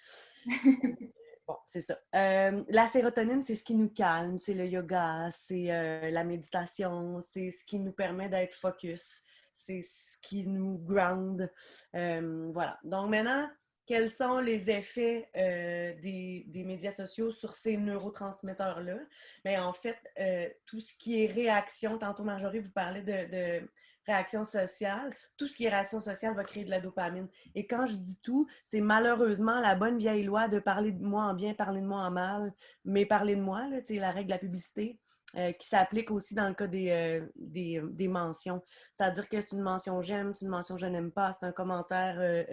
bon, c'est ça. la sérotonine, c'est ce qui nous calme, c'est le yoga, c'est la méditation, c'est ce qui nous permet d'être focus c'est ce qui nous ground. Euh, voilà. Donc maintenant, quels sont les effets euh, des, médias sociaux sur ces neurotransmetteurs-là? Mais en fait, euh, tout ce qui est réaction, tantôt Marjorie vous parlait de, réaction sociale, tout ce qui est réaction sociale va créer de la dopamine. Et quand je dis tout, c'est malheureusement la bonne vieille loi de parler de moi en bien, parler de moi en mal, mais parler de moi, là, la règle de la publicité. Euh, qui s'applique aussi dans le cas des, euh, euh, des, mentions. C'est-à-dire que c'est une mention j'aime, c'est une mention je n'aime pas, c'est un commentaire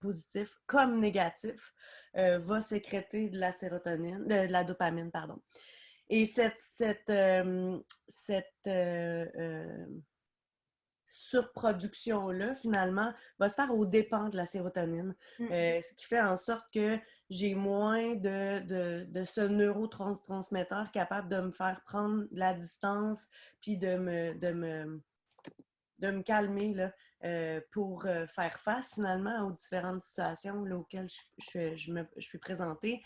positif comme négatif, va sécréter de la sérotonine, de, la dopamine, pardon. Et cette, cette, cette surproduction-là, finalement, va se faire aux dépens de la sérotonine. Mmh. ce qui fait en sorte que j'ai moins de, de, ce neurotransmetteur capable de me faire prendre la distance puis de me, de me, de me calmer là, euh, pour euh, faire face finalement aux différentes situations auxquelles je, me, suis présentée.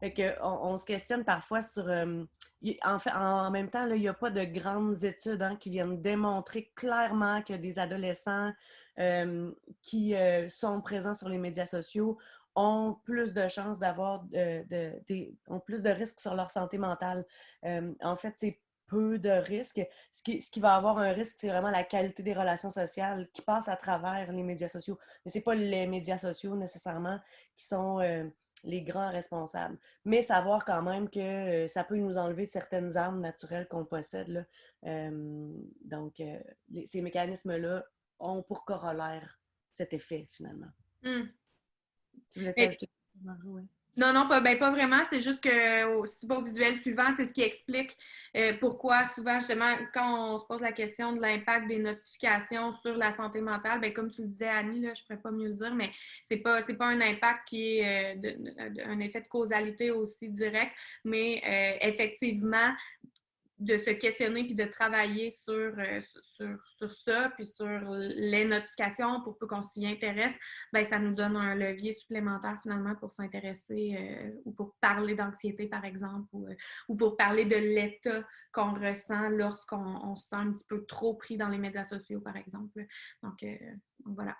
Fait que on, se questionne parfois sur... Euh, en, fait, en même temps, il n'y a pas de grandes études hein, qui viennent démontrer clairement que des adolescents qui sont présents sur les médias sociaux ont plus de chances d'avoir ont plus de risques sur leur santé mentale. En fait, c'est peu de risques. Ce qui, ce qui va avoir un risque, c'est vraiment la qualité des relations sociales qui passent à travers les médias sociaux. Mais ce n'est pas les médias sociaux nécessairement qui sont euh, les grands responsables. Mais savoir quand même que euh, ça peut nous enlever certaines armes naturelles qu'on possède. donc, ces mécanismes-là ont pour corollaire cet effet finalement. Mmh. Tu voulais ajouter Non, non, pas, ben, pas vraiment. C'est juste que au support visuel suivant, c'est ce qui explique euh, pourquoi souvent, justement, quand on se pose la question de l'impact des notifications sur la santé mentale, ben, comme tu le disais, Annie, là, je ne pourrais pas mieux le dire, mais ce n'est pas, pas un impact qui est euh, un effet de causalité aussi direct, mais euh, effectivement, de se questionner puis de travailler sur, euh, sur, sur, ça, puis sur les notifications pour peu qu'on s'y intéresse, ben ça nous donne un levier supplémentaire finalement pour s'intéresser euh, ou pour parler d'anxiété, par exemple, ou, euh, ou, pour parler de l'état qu'on ressent lorsqu'on se sent un petit peu trop pris dans les médias sociaux, par exemple. Donc voilà.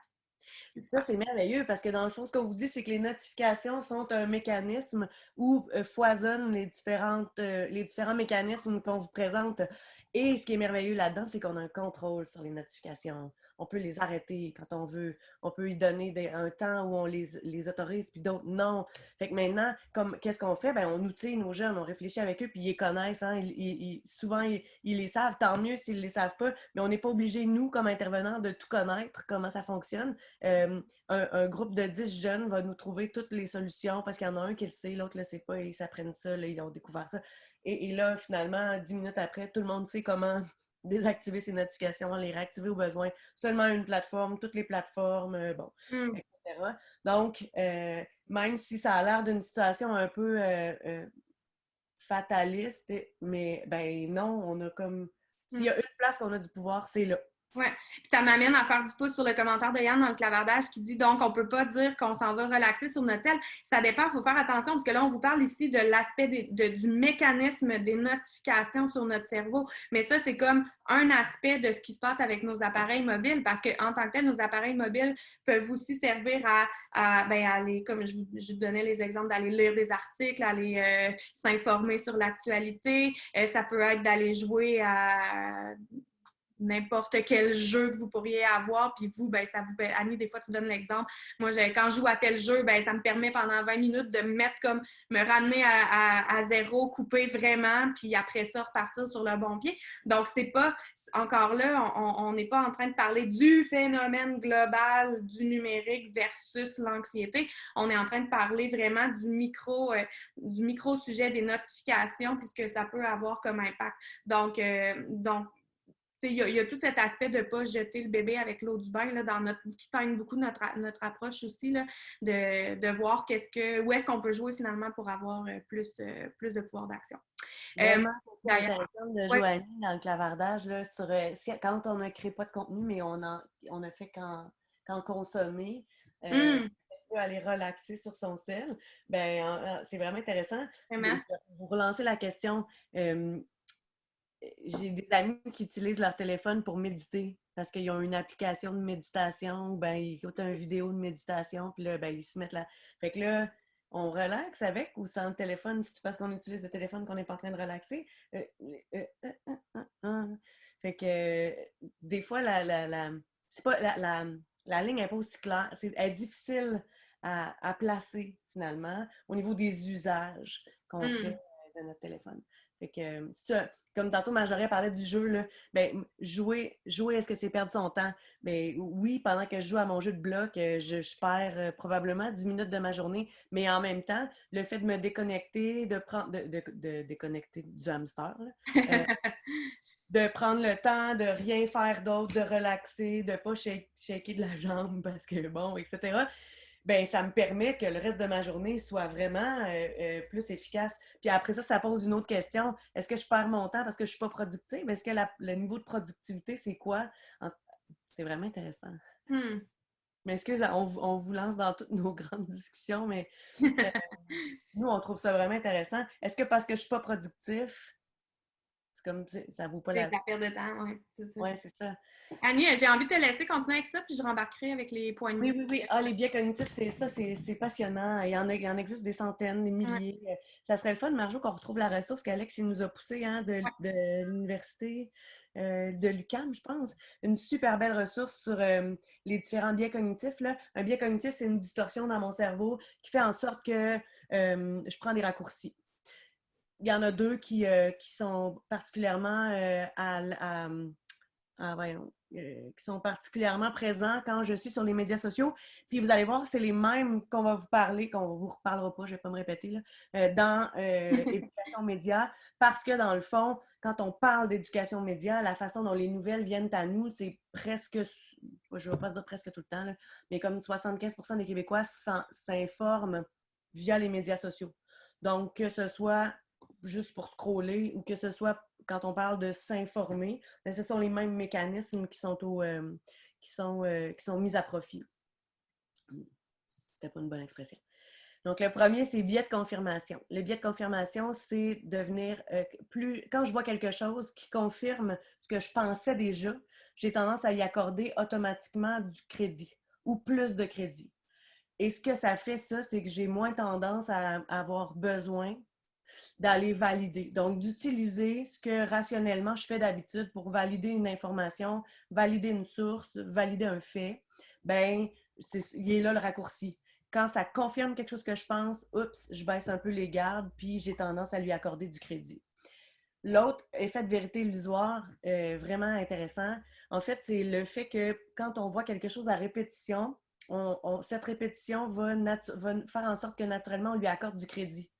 Ça, c'est merveilleux parce que dans le fond, ce qu'on vous dit, c'est que les notifications sont un mécanisme où euh, foisonnent euh, les différents mécanismes qu'on vous présente. Et ce qui est merveilleux là-dedans, c'est qu'on a un contrôle sur les notifications on peut les arrêter quand on veut. On peut y donner un temps où on les, autorise, puis d'autres non. Fait que maintenant, qu'est-ce qu'on fait? Ben, on outille nos jeunes, on réfléchit avec eux, puis ils les connaissent. Hein? souvent, ils, les savent, tant mieux s'ils ne les savent pas, mais on n'est pas obligé, nous, comme intervenants, de tout connaître, comment ça fonctionne. Euh, un, groupe de 10 jeunes va nous trouver toutes les solutions parce qu'il y en a un qui le sait, l'autre ne le sait pas, et ils s'apprennent ça, ils ont découvert ça. Et, et, là, finalement, dix minutes après, tout le monde sait comment désactiver ces notifications, les réactiver au besoin. Seulement une plateforme, toutes les plateformes, euh, bon, mmh. etc. Donc, euh, même si ça a l'air d'une situation un peu euh, fataliste, mais ben non, on a comme... S'il y a mmh. une place qu'on a du pouvoir, c'est là. Oui, ça m'amène à faire du pouce sur le commentaire de Yann dans le clavardage qui dit donc on ne peut pas dire qu'on s'en va relaxer sur notre tel. Ça dépend, il faut faire attention parce que là, on vous parle ici de l'aspect du mécanisme des notifications sur notre cerveau. Mais ça, c'est comme un aspect de ce qui se passe avec nos appareils mobiles parce qu'en tant que tel, nos appareils mobiles peuvent aussi servir à, ben, aller, comme je, je, donnais les exemples, d'aller lire des articles, aller euh, s'informer sur l'actualité. Euh, ça peut être d'aller jouer à n'importe quel jeu que vous pourriez avoir, puis vous, ben, ça vous... Annie, des fois, tu donnes l'exemple. Moi, quand je joue à tel jeu, ben, ça me permet pendant 20 minutes de me mettre comme, me ramener à, zéro, couper vraiment, puis après ça, repartir sur le bon pied. Donc, c'est pas, encore là, on n'est pas en train de parler du phénomène global du numérique versus l'anxiété. On est en train de parler vraiment du micro, euh, du micro-sujet des notifications, puisque ça peut avoir comme impact. Donc, euh, donc il y, a tout cet aspect de ne pas jeter le bébé avec l'eau du bain là, dans notre, qui teigne beaucoup notre, notre approche aussi, là, de, de, voir qu'est-ce que, où est-ce qu'on peut jouer finalement pour avoir euh, plus, euh, plus de pouvoir d'action. Euh, c'est intéressant de jouer dans le clavardage là, sur, quand on ne crée pas de contenu, mais on a, on a fait quand consommer. Mmh. aller relaxer sur son sel, ben, c'est vraiment intéressant. Vous relancez la question j'ai des amis qui utilisent leur téléphone pour méditer parce qu'ils ont une application de méditation ou ben, ils écoutent une vidéo de méditation, puis là, ben, ils se mettent là. Fait que là, on relaxe avec ou sans le téléphone, c'est parce qu'on utilise le téléphone qu'on n'est pas en train de relaxer? Euh, euh, euh, fait que des fois, la, la, la c'est pas la, la, ligne n'est pas aussi claire. C'est, elle est difficile à, à, placer finalement au niveau des usages qu'on mmh. fait de notre téléphone. Fait que, comme tantôt Marjorie parlait du jeu, là, ben, jouer, jouer est-ce que c'est perdre son temps? Ben, oui, pendant que je joue à mon jeu de bloc, euh, je, perds euh, probablement 10 minutes de ma journée, mais en même temps, le fait de me déconnecter, de prendre de, déconnecter du hamster, euh, de prendre le temps de rien faire d'autre, de relaxer, de ne pas shaker de la jambe parce que bon, etc ben ça me permet que le reste de ma journée soit vraiment euh, euh, plus efficace. Puis après ça, ça pose une autre question. Est-ce que je perds mon temps parce que je ne suis pas productive? Est-ce que le niveau de productivité, c'est quoi? C'est vraiment intéressant. Hmm. Mais excuse, on, on, vous lance dans toutes nos grandes discussions, mais euh, nous, on trouve ça vraiment intéressant. Est-ce que parce que je ne suis pas productif, comme ça vaut pas la... perte de temps, oui. C'est ça. Oui, c'est ça. Annie, j'ai envie de te laisser continuer avec ça, puis je rembarquerai avec les points de Oui, oui, oui. Ah, les biais cognitifs, c'est ça, c'est passionnant. Il y, en a, il en existe des centaines, des milliers. Ça serait le fun, Marjo, qu'on retrouve la ressource qu'Alex nous a poussée hein, de, de l'université euh, de l'UCAM, je pense. Une super belle ressource sur euh, les différents biais cognitifs. Là. Un biais cognitif, c'est une distorsion dans mon cerveau qui fait en sorte que euh, je prends des raccourcis il y en a deux qui, euh, qui sont particulièrement euh, à, euh, qui sont particulièrement présents quand je suis sur les médias sociaux. Puis vous allez voir, c'est les mêmes qu'on va vous parler, qu'on ne vous reparlera pas, je ne vais pas me répéter, là, dans l'éducation média, parce que dans le fond, quand on parle d'éducation média, la façon dont les nouvelles viennent à nous, c'est presque, je ne vais pas dire presque tout le temps, mais comme 75% des Québécois s'informent via les médias sociaux. Donc, que ce soit juste pour scroller ou que ce soit quand on parle de s'informer, ben, ce sont les mêmes mécanismes qui sont, euh, qui sont, euh, qui sont mis à profit. C'était pas une bonne expression. Donc, le premier, c'est biais de confirmation. Le biais de confirmation, c'est devenir plus. Quand je vois quelque chose qui confirme ce que je pensais déjà, j'ai tendance à y accorder automatiquement du crédit ou plus de crédit. Et ce que ça fait, ça, c'est que j'ai moins tendance à avoir besoin d'aller valider. Donc, d'utiliser ce que rationnellement je fais d'habitude pour valider une information, valider une source, valider un fait. Ben, il est là le raccourci. Quand ça confirme quelque chose que je pense, oups, je baisse un peu les gardes, puis j'ai tendance à lui accorder du crédit. L'autre effet de vérité illusoire, euh, vraiment intéressant, en fait, c'est le fait que quand on voit quelque chose à répétition, cette répétition va, faire en sorte que naturellement, on lui accorde du crédit.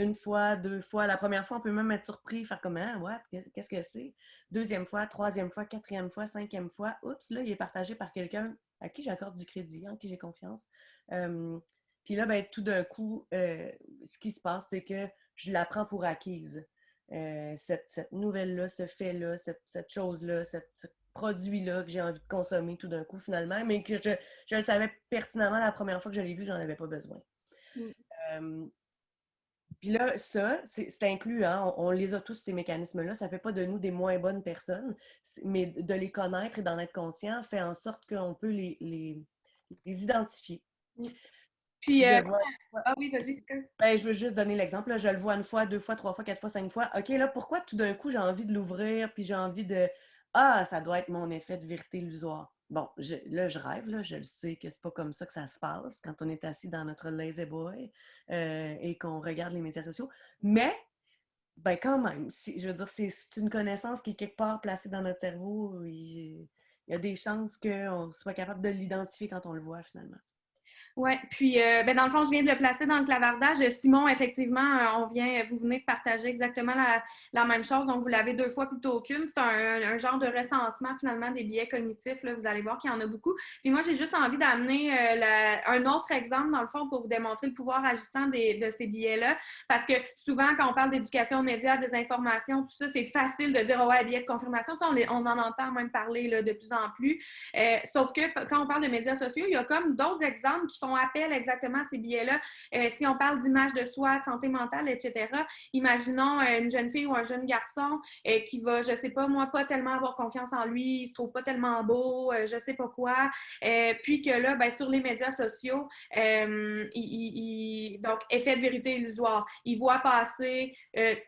Une fois, deux fois. La première fois, on peut même être surpris, faire comme hein, what? Qu'est-ce que c'est? Deuxième fois, troisième fois, quatrième fois, cinquième fois. Oups, là, il est partagé par quelqu'un à qui j'accorde du crédit, en qui j'ai confiance. puis là, ben, tout d'un coup, euh, ce qui se passe, c'est que je la prends pour acquise. Euh, cette, nouvelle-là, ce fait-là, cette, chose-là, ce produit-là que j'ai envie de consommer tout d'un coup finalement, mais que je, le savais pertinemment la première fois que je l'ai vu, j'en avais pas besoin. Mm. Puis là, ça, c'est inclus, hein, on, les a tous, ces mécanismes-là. Ça ne fait pas de nous des moins bonnes personnes, mais de les connaître et d'en être conscient fait en sorte qu'on peut les, les, identifier. Puis, euh, ah oui, vas-y. Ben, je veux juste donner l'exemple. Je le vois une fois, deux fois, trois fois, quatre fois, cinq fois. OK, là, pourquoi tout d'un coup j'ai envie de l'ouvrir, puis j'ai envie de. Ah, ça doit être mon effet de vérité illusoire. Bon, là, je rêve, là, je le sais que c'est pas comme ça que ça se passe quand on est assis dans notre lazy boy euh, et qu'on regarde les médias sociaux. Mais, ben quand même, je veux dire, c'est une connaissance qui est quelque part placée dans notre cerveau. Il, il y a des chances qu'on soit capable de l'identifier quand on le voit finalement. Oui, puis euh, ben, dans le fond, je viens de le placer dans le clavardage. Simon, effectivement, euh, on vient, vous venez de partager exactement la, même chose, donc vous l'avez deux fois plutôt qu'une. C'est un, genre de recensement finalement des biais cognitifs. Là. Vous allez voir qu'il y en a beaucoup. Puis moi, j'ai juste envie d'amener euh, un autre exemple, dans le fond, pour vous démontrer le pouvoir agissant de ces biais-là. Parce que souvent, quand on parle d'éducation aux médias, des informations, tout ça, c'est facile de dire oh, ouais, biais de confirmation. on, on, en entend même parler là, de plus en plus. sauf que quand on parle de médias sociaux, il y a comme d'autres exemples qui font appel exactement ces billets-là. Euh, si on parle d'image de soi, de santé mentale, etc., imaginons euh, une jeune fille ou un jeune garçon euh, qui va, je sais pas, moi, pas tellement avoir confiance en lui, il se trouve pas tellement beau, je sais pas quoi, puis que là, ben, sur les médias sociaux, il, donc, effet de vérité illusoire, il voit passer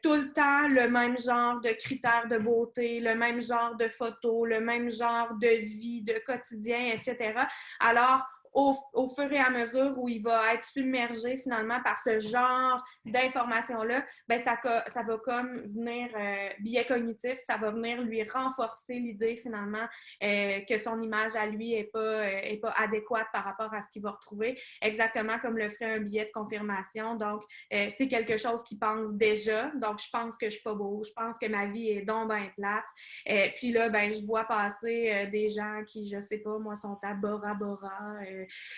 tout le temps le même genre de critères de beauté, le même genre de photos, le même genre de vie, de quotidien, etc. Alors, au, fur et à mesure où il va être submergé finalement par ce genre d'informations-là, ben ça, ça va comme venir, euh, biais cognitif, ça va venir lui renforcer l'idée finalement euh, que son image à lui n'est pas, euh, est pas adéquate par rapport à ce qu'il va retrouver, exactement comme le ferait un billet de confirmation. Donc, c'est quelque chose qu'il pense déjà. Donc, je pense que je suis pas beau, je pense que ma vie est donc bien plate. puis là, ben, je vois passer des gens qui, je sais pas, moi, sont à Bora Bora,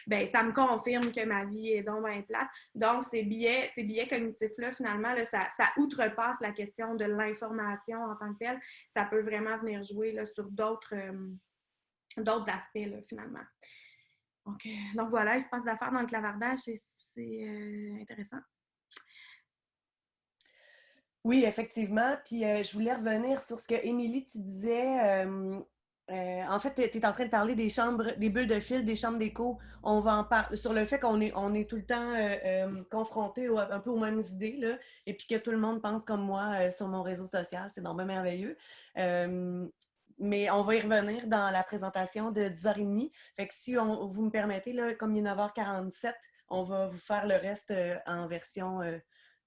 ben, ça me confirme que ma vie est donc bien plate. Donc, ces biais, ces biais cognitifs-là, finalement, ça, outrepasse la question de l'information en tant que telle. Ça peut vraiment venir jouer là, sur d'autres euh, aspects, finalement. Donc, euh, donc, voilà, il se passe d'affaires dans le clavardage, c'est euh, intéressant. Oui, effectivement. Puis je voulais revenir sur ce que Émilie, tu disais euh, en fait, tu es en train de parler des chambres, des bulles de fil, des chambres d'écho. On va en parler sur le fait qu'on est, on est tout le temps euh, euh, confronté un peu aux mêmes idées, là, et puis que tout le monde pense comme moi sur mon réseau social. C'est vraiment merveilleux. mais on va y revenir dans la présentation de 10h30. Fait que si on, vous me permettez, là, comme il est 9h47, on va vous faire le reste en version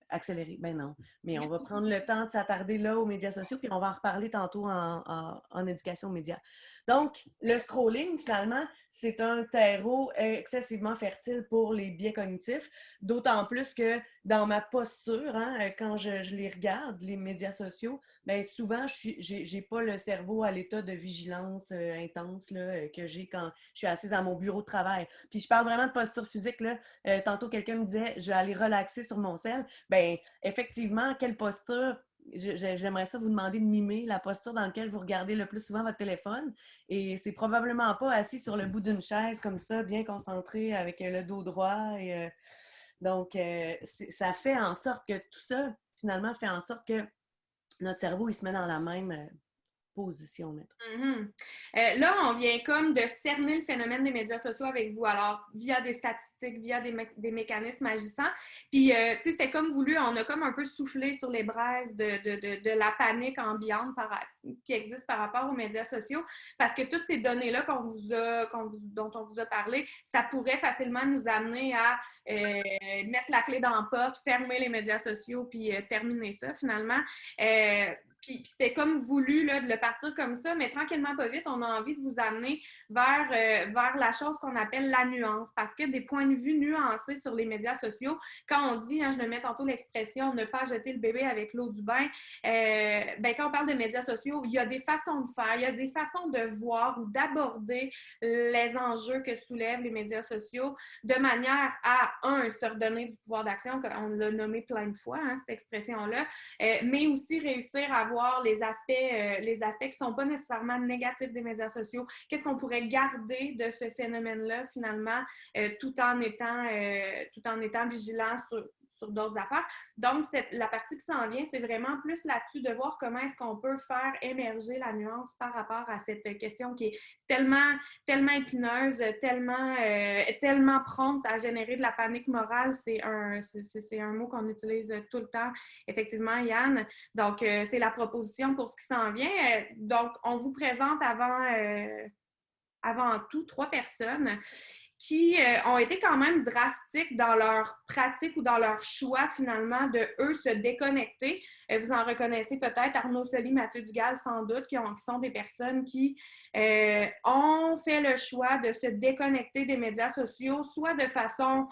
accélérer. Ben non. Mais on va prendre le temps de s'attarder là aux médias sociaux, puis on va en reparler tantôt en, en éducation média. Donc, le scrolling, finalement, c'est un terreau excessivement fertile pour les biais cognitifs, d'autant plus que dans ma posture, hein, euh, quand je, les regarde, les médias sociaux, bien, souvent, je n'ai pas le cerveau à l'état de vigilance euh, intense là, euh, que j'ai quand je suis assise à mon bureau de travail. Puis je parle vraiment de posture physique. Là. tantôt, quelqu'un me disait, je vais aller relaxer sur mon sel. Bien, effectivement, quelle posture? J'aimerais ça vous demander de mimer la posture dans laquelle vous regardez le plus souvent votre téléphone. Et c'est probablement pas assis sur le bout d'une chaise comme ça, bien concentré avec le dos droit. Et, donc, ça fait en sorte que tout ça, finalement, fait en sorte que notre cerveau, il se met dans la même mm-hmm. euh, là, on vient comme de cerner le phénomène des médias sociaux avec vous, alors via des statistiques, via des, mécanismes agissants. Puis, euh, tu sais, c'était comme voulu, on a comme un peu soufflé sur les braises de, la panique ambiante qui existe par rapport aux médias sociaux, parce que toutes ces données-là dont on vous a parlé, ça pourrait facilement nous amener à euh, mettre la clé dans la porte, fermer les médias sociaux, puis terminer ça finalement. Puis, c'était comme voulu là, de le partir comme ça, mais tranquillement, pas vite, on a envie de vous amener vers, euh, vers la chose qu'on appelle la nuance. Parce que des points de vue nuancés sur les médias sociaux, quand on dit, hein, je le mets tantôt l'expression, ne pas jeter le bébé avec l'eau du bain, euh, ben, quand on parle de médias sociaux, il y a des façons de faire, il y a des façons de voir ou d'aborder les enjeux que soulèvent les médias sociaux de manière à, un, se redonner du pouvoir d'action, on l'a nommé plein de fois, hein, cette expression-là, euh, mais aussi réussir à les aspects, euh, les aspects qui ne sont pas nécessairement négatifs des médias sociaux. Qu'est-ce qu'on pourrait garder de ce phénomène-là, finalement, euh, tout, en étant, euh, tout en étant vigilant sur, sur d'autres affaires. Donc, la partie qui s'en vient, c'est vraiment plus là-dessus de voir comment est-ce qu'on peut faire émerger la nuance par rapport à cette question qui est tellement, tellement épineuse, tellement, euh, tellement prompte à générer de la panique morale. C'est un, un mot qu'on utilise tout le temps, effectivement, Yann. Donc, euh, c'est la proposition pour ce qui s'en vient. Euh, donc, on vous présente avant, avant tout trois personnes qui euh, ont été quand même drastiques dans leur pratique ou dans leur choix finalement de eux se déconnecter. Euh, vous en reconnaissez peut-être Arnaud Soli, Mathieu Dugal sans doute, qui, sont des personnes qui euh, ont fait le choix de se déconnecter des médias sociaux, soit de façon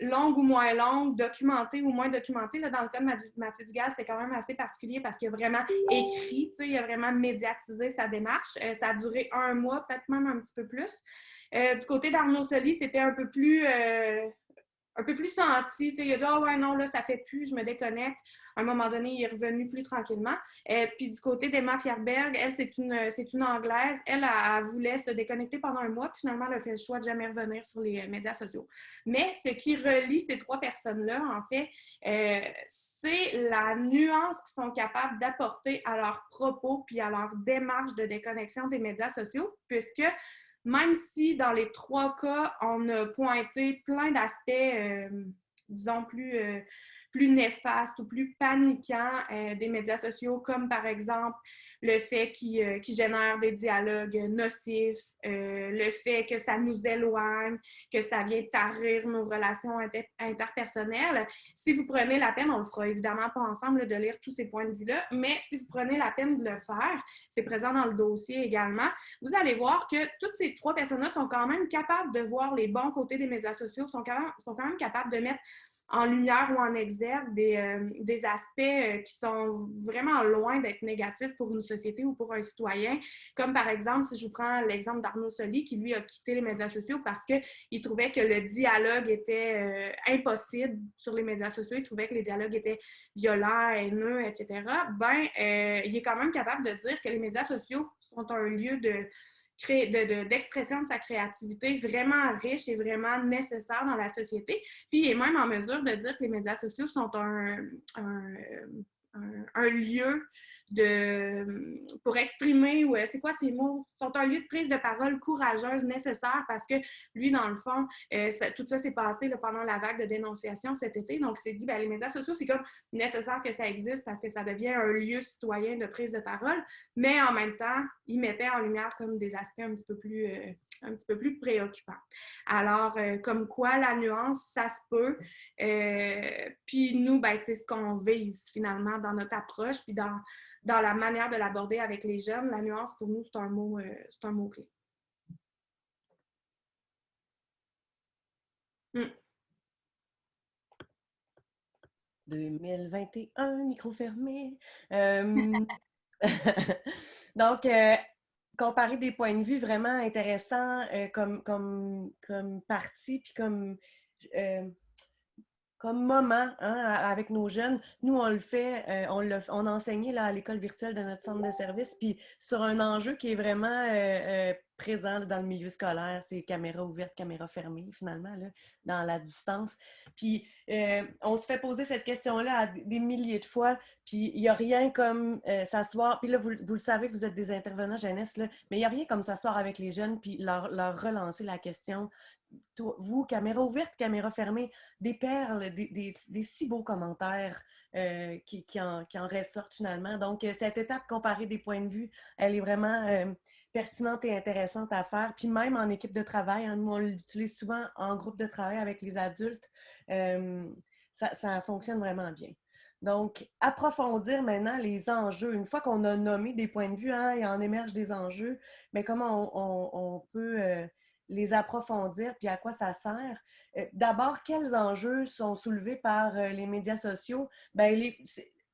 longue ou moins longue, documentée ou moins documentée. Là, dans le cas de Mathieu, Dugal, c'est quand même assez particulier parce qu'il a vraiment écrit, il a vraiment médiatisé sa démarche. ça a duré un mois, peut-être même un petit peu plus. Euh, du côté d'Arnaud Soli, c'était un peu plus euh, un peu plus senti. il a dit Ah ouais, non, là, ça fait plus, je me déconnecte. À un moment donné, il est revenu plus tranquillement. Et euh, puis du côté d'Emma Fierberg, elle, c'est une, c'est une Anglaise. Elle, a, voulait se déconnecter pendant un mois, puis finalement, elle a fait le choix de jamais revenir sur les médias sociaux. Mais ce qui relie ces trois personnes-là, en fait, c'est la nuance qu'ils sont capables d'apporter à leurs propos puis à leur démarche de déconnexion des médias sociaux, puisque même si dans les trois cas, on a pointé plein d'aspects, euh, disons, plus, euh, plus néfastes ou plus paniquants euh, des médias sociaux, comme par exemple le fait qu'ils euh, génèrent des dialogues nocifs, euh, le fait que ça nous éloigne, que ça vient tarir nos relations interpersonnelles. Si vous prenez la peine, on le fera évidemment pas ensemble de lire tous ces points de vue-là, mais si vous prenez la peine de le faire, c'est présent dans le dossier également, vous allez voir que toutes ces trois personnes-là sont quand même capables de voir les bons côtés des médias sociaux, sont quand sont quand même capables de mettre en lumière ou en exergue des, euh, des aspects euh, qui sont vraiment loin d'être négatifs pour une société ou pour un citoyen. Comme par exemple, si je vous prends l'exemple d'Arnaud Soli, qui lui a quitté les médias sociaux parce qu'il trouvait que le dialogue était euh, impossible sur les médias sociaux, il trouvait que les dialogues étaient violents, haineux, etc. Ben, il est quand même capable de dire que les médias sociaux sont un lieu de d'expression de, de, sa créativité vraiment riche et vraiment nécessaire dans la société. Puis il est même en mesure de dire que les médias sociaux sont un, un, un lieu pour exprimer, ou c'est quoi ces mots, sont un lieu de prise de parole courageuse nécessaire parce que lui, dans le fond, euh, tout ça s'est passé pendant la vague de dénonciation cet été. Donc, c'est dit, ben, les médias sociaux, c'est comme nécessaire que ça existe parce que ça devient un lieu citoyen de prise de parole, mais en même temps, il mettait en lumière comme des aspects un petit peu plus, euh, un petit peu plus préoccupants. Alors, euh, comme quoi la nuance, ça se peut. puis nous, ben, c'est ce qu'on vise finalement dans notre approche, puis dans dans la manière de l'aborder avec les jeunes, la nuance, pour nous, c'est un mot, euh, c'est un mot-clé. 2021, hmm. micro fermé. Euh, donc, euh, comparer des points de vue vraiment intéressants comme, comme, comme partie, puis comme comme moment hein, avec nos jeunes. Nous, on le fait, euh, on, l'a, on enseigné là, à l'école virtuelle de notre centre de service, puis sur un enjeu qui est vraiment euh, euh, présent dans le milieu scolaire, c'est caméra ouverte, caméra fermée, finalement, là, dans la distance. Puis on se fait poser cette question-là des milliers de fois, puis il n'y a rien comme s'asseoir, puis là, vous, vous, le savez, vous êtes des intervenants jeunesse, là, mais il n'y a rien comme s'asseoir avec les jeunes, puis leur, leur relancer la question, vous, caméra ouverte, caméra fermée, des perles, des, si beaux commentaires euh, qui, en, ressortent finalement. Donc, euh, cette étape comparée des points de vue, elle est vraiment euh, pertinente et intéressante à faire. Puis même en équipe de travail, hein, nous, on l'utilise souvent en groupe de travail avec les adultes. Ça, fonctionne vraiment bien. Donc, approfondir maintenant les enjeux. Une fois qu'on a nommé des points de vue, hein, il en émerge des enjeux, mais comment on peut les approfondir, puis à quoi ça sert? Euh, d'abord, quels enjeux sont soulevés par euh, les médias sociaux? Bien,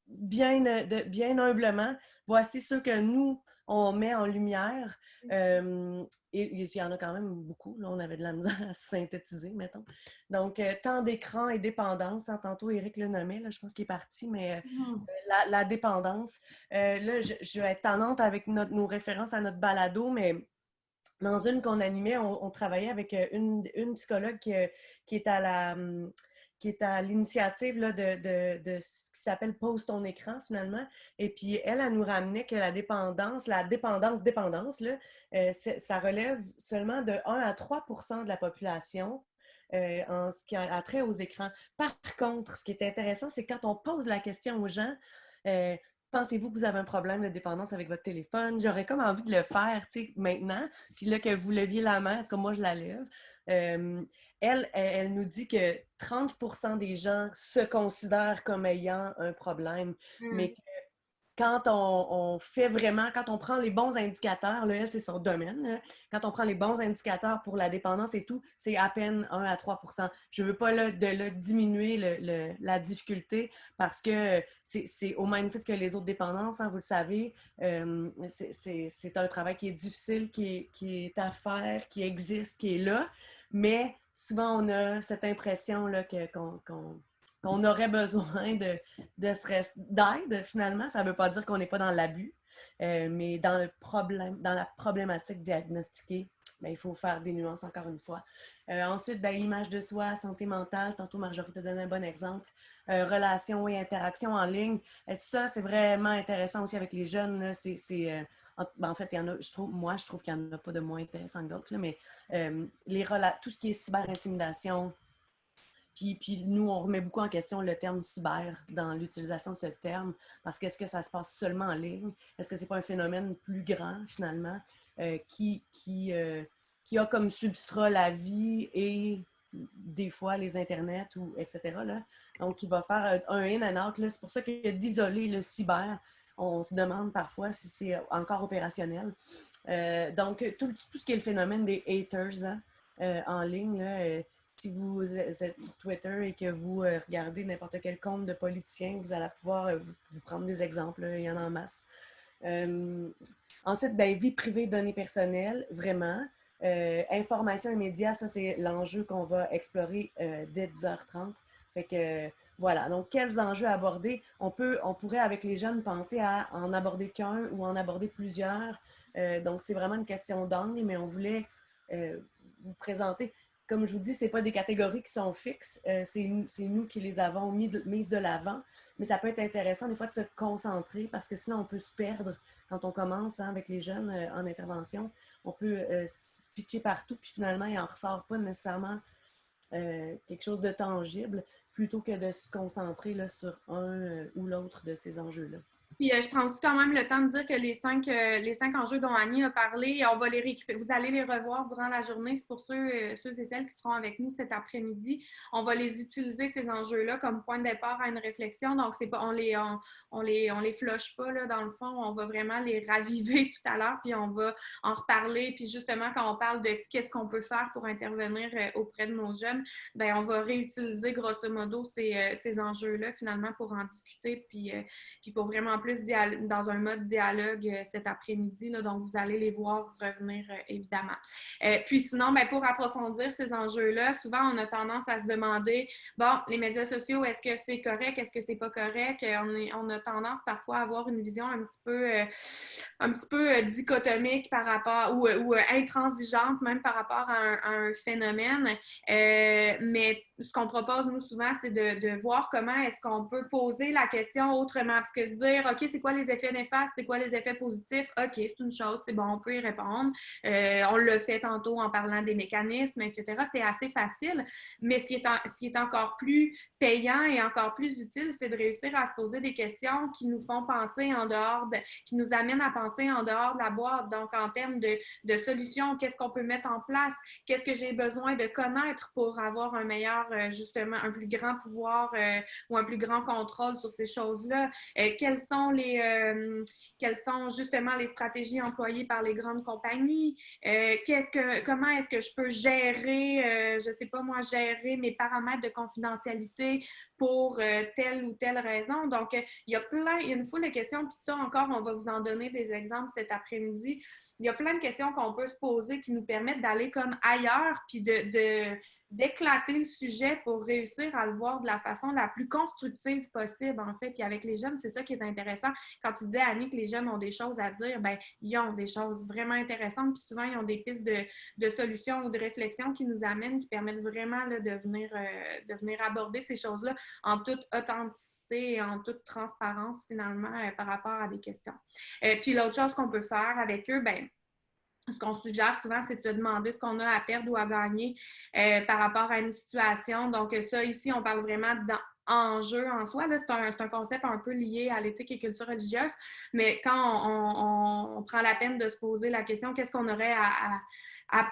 bien, euh, de, bien humblement, voici ceux que nous, on met en lumière. Mmh. et il y en a quand même beaucoup. Là, on avait de la misère à synthétiser, mettons. Donc, temps d'écran et dépendance. Hein, tantôt, Eric le nommait, là, je pense qu'il est parti, mais mmh. la, dépendance. là, je, vais être tendante avec nos références à notre balado, mais dans une qu'on animait, on, travaillait avec euh, une, psychologue qui, est à la hum, qui est à l'initiative de, ce qui s'appelle Pose ton écran, finalement. Et puis, elle, elle nous ramenait que la dépendance, la dépendance-dépendance, euh, ça relève seulement de 1 à 3% de la population euh, en ce qui a trait aux écrans. Par contre, ce qui est intéressant, c'est quand on pose la question aux gens, pensez-vous que vous avez un problème de dépendance avec votre téléphone? J'aurais comme envie de le faire, tu sais, maintenant. Puis là, que vous leviez la main, en tout cas, moi, je la lève. Euh, elle, elle, nous dit que 30% des gens se considèrent comme ayant un problème, mais mmh. que quand on, fait vraiment, quand on prend les bons indicateurs, là, elle, c'est son domaine, quand on prend les bons indicateurs pour la dépendance et tout, c'est à peine 1 à 3 Je ne veux pas de, diminuer la difficulté parce que c'est au même titre que les autres dépendances, hein, vous le savez, euh, c'est un travail qui est difficile, qui est, à faire, qui existe, qui est là, mais souvent on a cette impression qu'on aurait besoin de, d'aide, finalement. Ça ne veut pas dire qu'on n'est pas dans l'abus, euh, mais dans, le problème, dans la problématique diagnostiquée, ben, il faut faire des nuances encore une fois. Euh, ensuite, ben, l'image de soi, santé mentale. Tantôt, Marjorie t'a donné un bon exemple. Euh, relations et interactions en ligne. ça, c'est vraiment intéressant aussi avec les jeunes. C'est, ben, en, fait, y en a, je trouve, moi, je trouve qu'il n'y en a pas de moins intéressant que d'autres, mais les tout ce qui est cyber-intimidation, puis, nous, on remet beaucoup en question le terme cyber dans l'utilisation de ce terme, parce qu'est-ce que ça se passe seulement en ligne? Est-ce que ce n'est pas un phénomène plus grand, finalement, euh, qui, qui, euh, qui a comme substrat la vie et des fois les internets, ou etc. Là? Donc, il va faire un in and out. C'est pour ça que d'isoler le cyber, on se demande parfois si c'est encore opérationnel. Euh, donc, tout, ce qui est le phénomène des haters hein, en ligne, là, si vous êtes sur Twitter et que vous euh, regardez n'importe quel compte de politicien, vous allez pouvoir euh, vous, prendre des exemples, il y en a en masse. Euh, ensuite, ben, vie privée, données personnelles, vraiment. information et médias, ça c'est l'enjeu qu'on va explorer dès 10h30. Fait que voilà, donc quels enjeux aborder? On, peut, on pourrait avec les jeunes penser à en aborder qu'un ou en aborder plusieurs. donc c'est vraiment une question d'angle, mais on voulait vous présenter comme je vous dis, ce pas des catégories qui sont fixes. Euh, c'est nous qui les avons mis mises de l'avant. Mais ça peut être intéressant des fois de se concentrer parce que sinon on peut se perdre quand on commence hein, avec les jeunes euh, en intervention. On peut euh, se pitcher partout, puis finalement, il n'en ressort pas nécessairement quelque chose de tangible plutôt que de se concentrer là, sur un ou l'autre de ces enjeux-là. Puis euh, je prends aussi quand même le temps de dire que les cinq, euh, les cinq enjeux dont Annie a parlé, on va les récupérer. Vous allez les revoir durant la journée. C'est pour ceux, euh, ceux et celles qui seront avec nous cet après-midi. On va les utiliser, ces enjeux-là, comme point de départ à une réflexion. Donc, c'est pas, on les, on, les, on les pas, là, dans le fond. On va vraiment les raviver tout à l'heure, puis on va en reparler. Puis justement, quand on parle de qu'est-ce qu'on peut faire pour intervenir auprès de nos jeunes, ben on va réutiliser grosso modo ces, ces enjeux-là, finalement, pour en discuter, puis, puis pour vraiment plus dans un mode dialogue euh, cet après-midi, donc vous allez les voir revenir euh, évidemment. Euh, puis sinon, ben, pour approfondir ces enjeux-là, souvent on a tendance à se demander, bon, les médias sociaux, est-ce que c'est correct, est-ce que c'est pas correct? On, a tendance parfois à avoir une vision un petit peu, un petit peu dichotomique par rapport, ou, intransigeante même par rapport à un, phénomène. Ce qu'on propose, nous, souvent, c'est de, voir comment est-ce qu'on peut poser la question autrement. Parce que dire, OK, c'est quoi les effets néfastes, c'est quoi les effets positifs? OK, c'est une chose, c'est bon, on peut y répondre. Euh, on le fait tantôt en parlant des mécanismes, etc. C'est assez facile. Mais ce qui est encore plus payant et encore plus utile, c'est de réussir à se poser des questions qui nous font penser en dehors, de, qui nous amènent à penser en dehors de la boîte. Donc, en termes de, solutions, qu'est-ce qu'on peut mettre en place? Qu'est-ce que j'ai besoin de connaître pour avoir un meilleur, euh, justement, un plus grand pouvoir euh, ou un plus grand contrôle sur ces choses-là? Euh, quelles sont les, quelles sont justement les stratégies employées par les grandes compagnies? que, comment est-ce que je peux gérer, je sais pas moi, gérer mes paramètres de confidentialité? Pour euh, telle ou telle raison. Donc, euh, il y a plein, il y a une foule de questions, puis ça encore, on va vous en donner des exemples cet après-midi. Il y a plein de questions qu'on peut se poser qui nous permettent d'aller comme ailleurs, puis de, d'éclater le sujet pour réussir à le voir de la façon la plus constructive possible, en fait. Puis avec les jeunes, c'est ça qui est intéressant. Quand tu disais, Annie, que les jeunes ont des choses à dire, ben ils ont des choses vraiment intéressantes. Puis souvent, ils ont des pistes de, solutions ou de réflexions qui nous amènent, qui permettent vraiment de, venir, euh, de venir aborder ces choses-là en toute authenticité et en toute transparence, finalement, euh, par rapport à des questions. Euh, puis l'autre chose qu'on peut faire avec eux, ben ce qu'on suggère souvent, c'est de se demander ce qu'on a à perdre ou à gagner euh, par rapport à une situation. Donc, ça, ici, on parle vraiment d'enjeu en soi. C'est un, concept un peu lié à l'éthique et culture religieuse. Mais quand on, prend la peine de se poser la question, qu'est-ce qu'on aurait à, à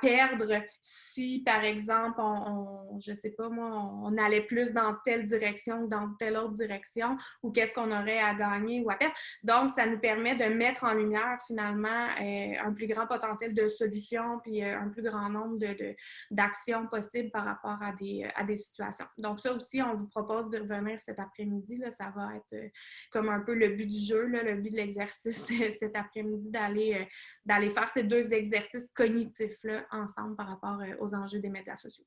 perdre si, par exemple, on, je sais pas moi, on, allait plus dans telle direction ou dans telle autre direction, ou qu'est-ce qu'on aurait à gagner ou à perdre. Donc, ça nous permet de mettre en lumière finalement euh, un plus grand potentiel de solutions, puis euh, un plus grand nombre d'actions de, possibles par rapport à des, à des situations. Donc, ça aussi, on vous propose de revenir cet après-midi. Ça va être euh, comme un peu le but du jeu, là, le but de l'exercice cet après-midi, d'aller faire ces deux exercices cognitifs ensemble par rapport euh, aux enjeux des médias sociaux.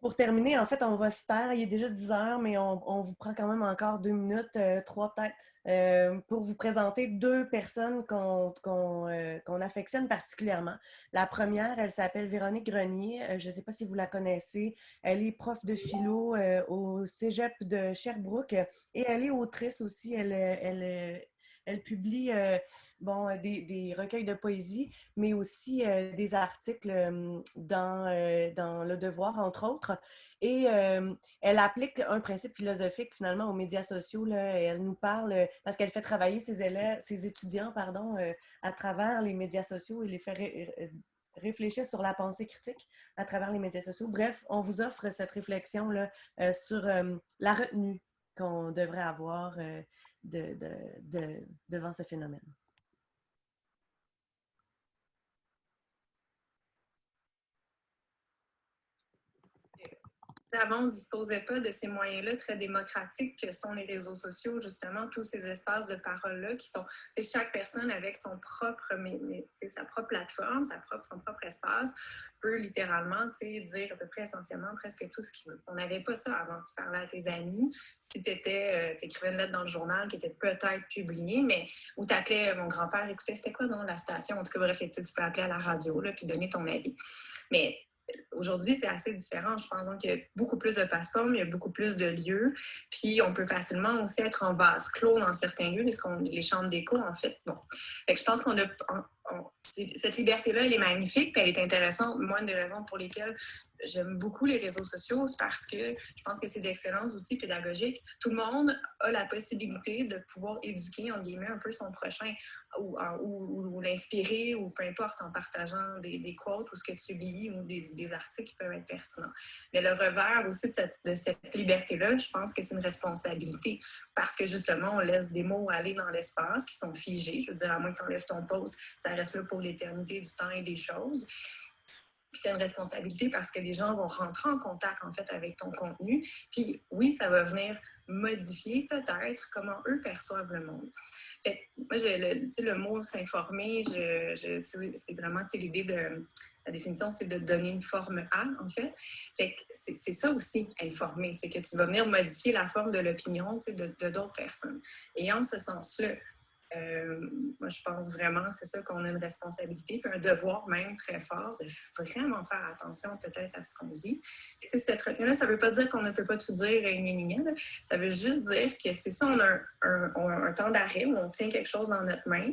Pour terminer, en fait, on va se taire. Il est déjà 10 heures, mais on, vous prend quand même encore deux minutes, euh, trois peut-être, euh, pour vous présenter deux personnes qu'on affectionne particulièrement. La première, elle s'appelle Véronique Grenier. je ne sais pas si vous la connaissez. Elle est prof de philo au Cégep de Sherbrooke et elle est autrice aussi. Elle, publie bon, euh, des, recueils de poésie, mais aussi euh, des articles dans, euh, dans Le Devoir, entre autres. Et elle applique un principe philosophique finalement aux médias sociaux. Là, elle nous parle, parce qu'elle fait travailler ses élèves, ses étudiants pardon, à travers les médias sociaux et les fait réfléchir sur la pensée critique à travers les médias sociaux. Bref, on vous offre cette réflexion-là sur la retenue qu'on devrait avoir de, devant ce phénomène. Avant, on ne disposait pas de ces moyens-là très démocratiques que sont les réseaux sociaux, justement, tous ces espaces de parole-là qui sont, chaque personne avec son propre, sa propre plateforme, sa propre, son propre espace, peut littéralement dire à peu près essentiellement presque tout ce qu'il veut. On n'avait pas ça avant. Tu parlais à tes amis, si tu euh, écrivais une lettre dans le journal qui était peut-être publiée, mais où tu appelais mon grand-père, écoutez, c'était quoi dans la station? En tout cas, bref, tu peux appeler à la radio, là, puis donner ton avis. Mais aujourd'hui, c'est assez différent. Je pense qu'il y a beaucoup plus de plateformes, il y a beaucoup plus de lieux. Puis, on peut facilement aussi être en vase clos dans certains lieux, les, les chambres d'écho, en fait. Bon. je pense qu'on a. cette liberté-là, elle est magnifique, puis elle est intéressante. Moi, une des raisons pour lesquelles j'aime beaucoup les réseaux sociaux, c'est parce que je pense que c'est d'excellents outils pédagogiques. Tout le monde a la possibilité de pouvoir éduquer, en guillemets, un peu son prochain ou, l'inspirer ou peu importe en partageant des, des, quotes ou ce que tu lis ou des, des, qui peuvent être pertinents. Mais le revers aussi de cette, de cette liberté-là, je pense que c'est une responsabilité parce que justement, on laisse des mots aller dans l'espace qui sont figés. Je veux dire, à moins que tu enlèves ton poste, ça reste là pour l'éternité du temps et des choses. Puis tu as une responsabilité parce que les gens vont rentrer en contact en fait avec ton contenu. Puis oui, ça va venir modifier peut-être comment eux perçoivent le monde. Moi, le, le mot s'informer, c'est vraiment l'idée de la définition, c'est de donner une forme à, en fait. c'est ça aussi, informer. C'est que tu vas venir modifier la forme de l'opinion de d'autres personnes. Et en ce sens-là, euh, moi, je pense vraiment, c'est ça qu'on a une responsabilité, puis un devoir même très fort de vraiment faire attention peut-être à ce qu'on dit. Et cette retenue-là, ça ne veut pas dire qu'on ne peut pas tout dire et Ça veut juste dire que c'est ça, on a un, un temps d'arrêt où on tient quelque chose dans notre main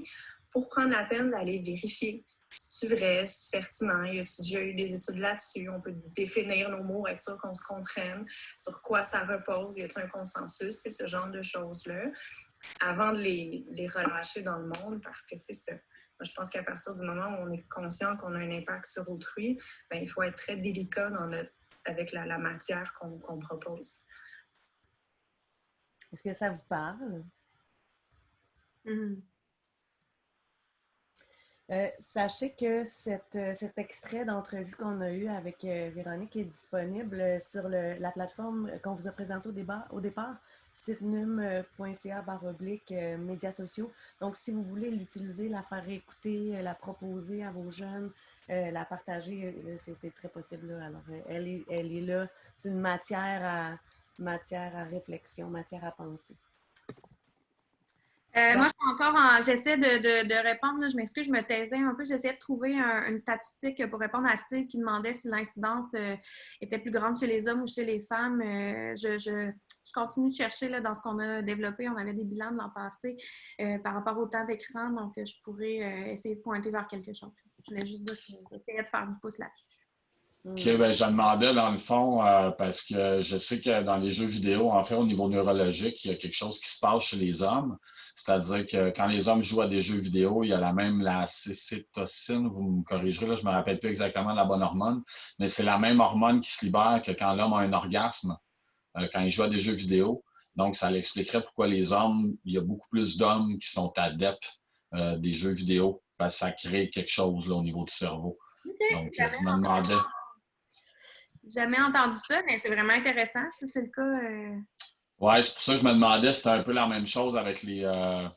pour prendre la peine d'aller vérifier c'est vrai, c'est pertinent, y a-t-il déjà eu des études là-dessus? On peut définir nos mots, être sûr qu'on se comprenne, sur quoi ça repose, y a-t-il un consensus, ce genre de choses-là avant de les, les, relâcher dans le monde parce que c'est ça. je pense qu'à partir du moment où on est conscient qu'on a un impact sur autrui, bien, il faut être très délicat dans notre, avec la, la matière qu'on propose. Est-ce que ça vous parle? Mm-hmm. Euh, sachez que cette, euh, cet extrait d'entrevue qu'on a eu avec euh, Véronique est disponible sur le, la plateforme qu'on vous a présentée au, débat, au départ, sitenum.ca oblique médias sociaux. Donc, si vous voulez l'utiliser, la faire écouter, la proposer à vos jeunes, la partager, c'est très possible. Alors, elle est, elle est là. C'est une matière à, matière à réflexion, matière à penser. Euh, moi, je suis encore en. J'essaie de, de, répondre. je m'excuse, je me taisais un peu. J'essayais de trouver une statistique pour répondre à Steve qui demandait si l'incidence euh, était plus grande chez les hommes ou chez les femmes. Euh, je, je, je, continue de chercher là, dans ce qu'on a développé. On avait des bilans de l'an passé par rapport au temps d'écran, donc je pourrais essayer de pointer vers quelque chose. Je voulais juste dire que j'essayais de faire du pouce là-dessus. OK, ben, je demandais dans le fond, parce que je sais que dans les jeux vidéo, en fait, au niveau neurologique, il y a quelque chose qui se passe chez les hommes. C'est-à-dire que quand les hommes jouent à des jeux vidéo, il y a la même la cétocine, vous me corrigerez, là, je ne me rappelle plus exactement la bonne hormone, mais c'est la même hormone qui se libère que quand l'homme a un orgasme, euh, quand il joue à des jeux vidéo. Donc, ça l'expliquerait pourquoi les hommes, il y a beaucoup plus d'hommes qui sont adeptes euh, des jeux vidéo, parce que ça crée quelque chose là, au niveau du cerveau. Donc, je me demandais. Jamais entendu ça, mais c'est vraiment intéressant si c'est le cas. Euh, oui, c'est pour ça que je me demandais si c'était un peu la même chose avec les, euh,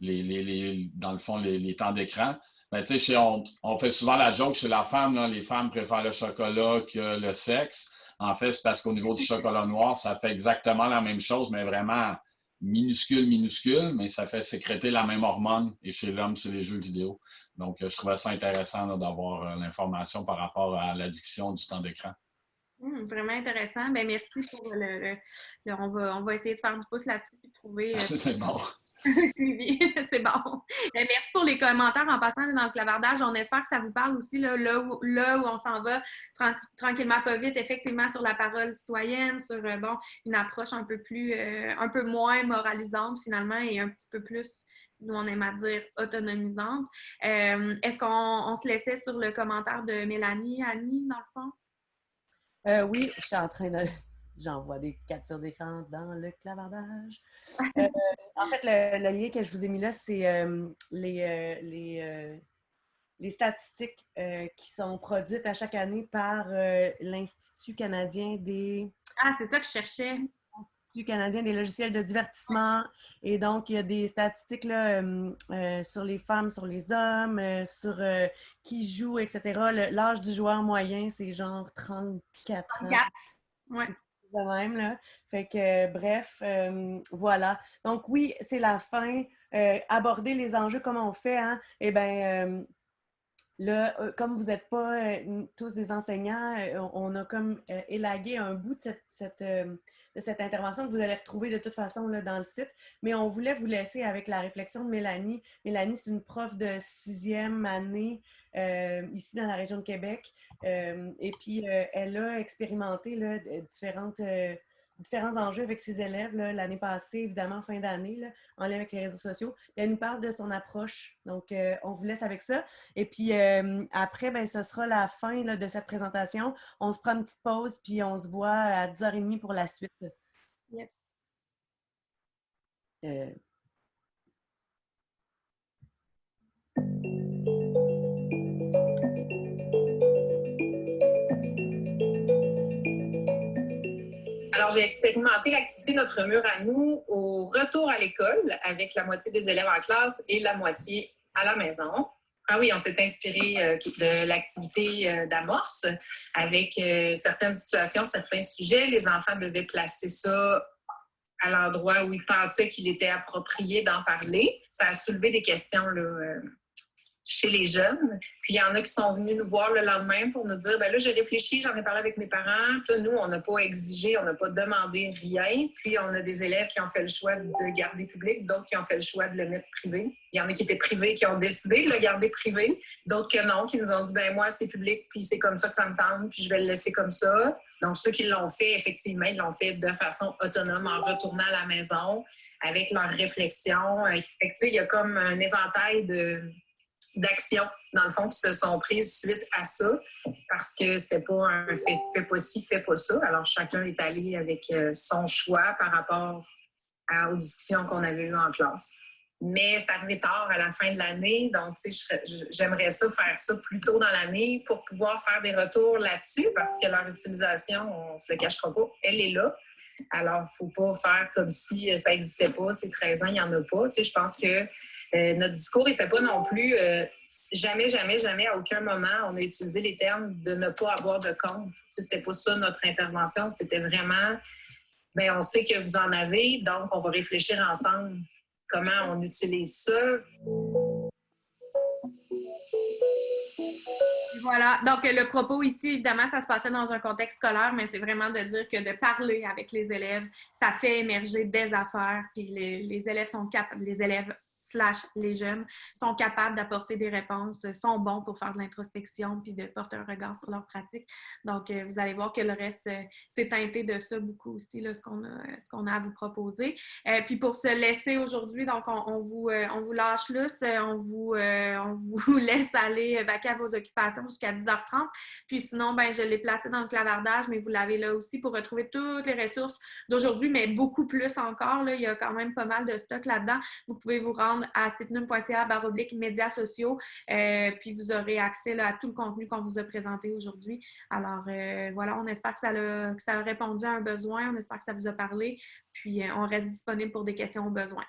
les, les, dans le fond, les, temps d'écran. Mais tu sais, on, on, fait souvent la joke chez la femme, là, les femmes préfèrent le chocolat que le sexe. En fait, c'est parce qu'au niveau du chocolat noir, ça fait exactement la même chose, mais vraiment minuscule, minuscule, mais ça fait sécréter la même hormone. Et chez l'homme, c'est les jeux vidéo. Donc, je trouvais ça intéressant d'avoir euh, l'information par rapport à l'addiction du temps d'écran. Hum, vraiment intéressant. Ben, merci pour le, on, va, on va essayer de faire du pouce là-dessus et trouver. Euh, c'est bon. c'est bon. Ben, merci pour les commentaires en passant dans le clavardage. On espère que ça vous parle aussi là, où, on s'en va tranquillement, pas vite, effectivement, sur la parole citoyenne, sur euh, bon, une approche un peu plus, euh, un peu moins moralisante finalement et un petit peu plus nous on aime à dire autonomisante. Est-ce qu'on se laissait sur le commentaire de Mélanie, Annie, dans le fond? Euh, oui, je suis en train de. J'envoie des captures d'écran dans le clavardage. Euh, en fait, le, lien que je vous ai mis là, c'est euh, les, les, les, statistiques qui sont produites à chaque année par l'Institut canadien des. Ah, c'est ça que je cherchais. Institut canadien des logiciels de divertissement. Et donc, il y a des statistiques là, euh, euh, sur les femmes, sur les hommes, euh, sur qui joue, etc. L'âge du joueur moyen, c'est genre 34 ans. 34, oui. même, bref, voilà. Donc, oui, c'est la fin. aborder les enjeux, comment on fait, hein? Eh bien, Là, comme vous n'êtes pas tous des enseignants, on a comme élagué un bout de cette, de intervention que vous allez retrouver de toute façon dans le site. Mais on voulait vous laisser avec la réflexion de Mélanie. Mélanie, c'est une prof de sixième année euh, ici dans la région de Québec. Euh, et puis, euh, elle a expérimenté là, différentes différents enjeux avec ses élèves l'année passée, évidemment, fin d'année, en lien avec les réseaux sociaux. elle nous parle de son approche. Donc, euh, on vous laisse avec ça. Et puis, euh, après, ben, ce sera la fin de cette présentation. On se prend une petite pause, puis on se voit à 10h30 pour la suite. Yes. Euh, Alors, j'ai expérimenté l'activité Notre mur à nous au retour à l'école avec la moitié des élèves en classe et la moitié à la maison. Ah oui, on s'est inspiré euh, de l'activité euh, d'amorce avec euh, certaines situations, certains sujets. Les enfants devaient placer ça à l'endroit où ils pensaient qu'il était approprié d'en parler. Ça a soulevé des questions là, chez les jeunes. Puis il y en a qui sont venus nous voir le lendemain pour nous dire ben là, j'ai réfléchi, j'en ai parlé avec mes parents. nous, on n'a pas exigé, on n'a pas demandé rien. Puis on a des élèves qui ont fait le choix de garder public, d'autres qui ont fait le choix de le mettre privé. Il y en a qui étaient privés, qui ont décidé de le garder privé, d'autres que non, qui nous ont dit ben moi, c'est public, puis c'est comme ça que ça me tente, puis je vais le laisser comme ça. Donc, ceux qui l'ont fait, effectivement, ils l'ont fait de façon autonome en retournant à la maison avec leur réflexion. il y a comme un éventail de, d'actions, dans le fond, qui se sont prises suite à ça, parce que c'était pas un fait, pas ci, fait pas ça. Alors, chacun est allé avec euh, son choix par rapport aux discussions qu'on avait eues en classe. Mais ça arrivait tard à la fin de l'année, donc j'aimerais ça faire ça plus tôt dans l'année pour pouvoir faire des retours là-dessus, parce que leur utilisation, on se le cachera pas, elle est là. Alors, il ne faut pas faire comme si ça n'existait pas, ces 13 ans, il n'y en a pas. Tu sais, je pense que euh, notre discours n'était pas non plus euh, jamais, jamais, jamais, à aucun moment, on a utilisé les termes de ne pas avoir de compte. Ce n'était pas ça notre intervention. C'était vraiment, bien, on sait que vous en avez, donc on va réfléchir ensemble comment on utilise ça. Voilà. Donc, le propos ici, évidemment, ça se passait dans un contexte scolaire, mais c'est vraiment de dire que de parler avec les élèves, ça fait émerger des affaires, puis les, les élèves sont capables, les élèves slash les jeunes sont capables d'apporter des réponses, sont bons pour faire de l'introspection puis de porter un regard sur leur pratique. Donc, euh, vous allez voir que le reste euh, s'est teinté de ça beaucoup aussi, là, ce qu'on a, a à vous proposer. Euh, puis pour se laisser aujourd'hui, donc on, vous, on vous lâche lousse, on vous, on vous laisse aller vaquer à vos occupations jusqu'à 10h30. Puis sinon, ben, je l'ai placé dans le clavardage, mais vous l'avez là aussi pour retrouver toutes les ressources d'aujourd'hui, mais beaucoup plus encore. Là, il y a quand même pas mal de stock là-dedans. Vous pouvez vous rendre à citnum.ca baroblique médias sociaux, euh, puis vous aurez accès à tout le contenu qu'on vous a présenté aujourd'hui. Alors euh, voilà, on espère que ça, a, que ça a répondu à un besoin, on espère que ça vous a parlé, puis euh, on reste disponible pour des questions au besoin.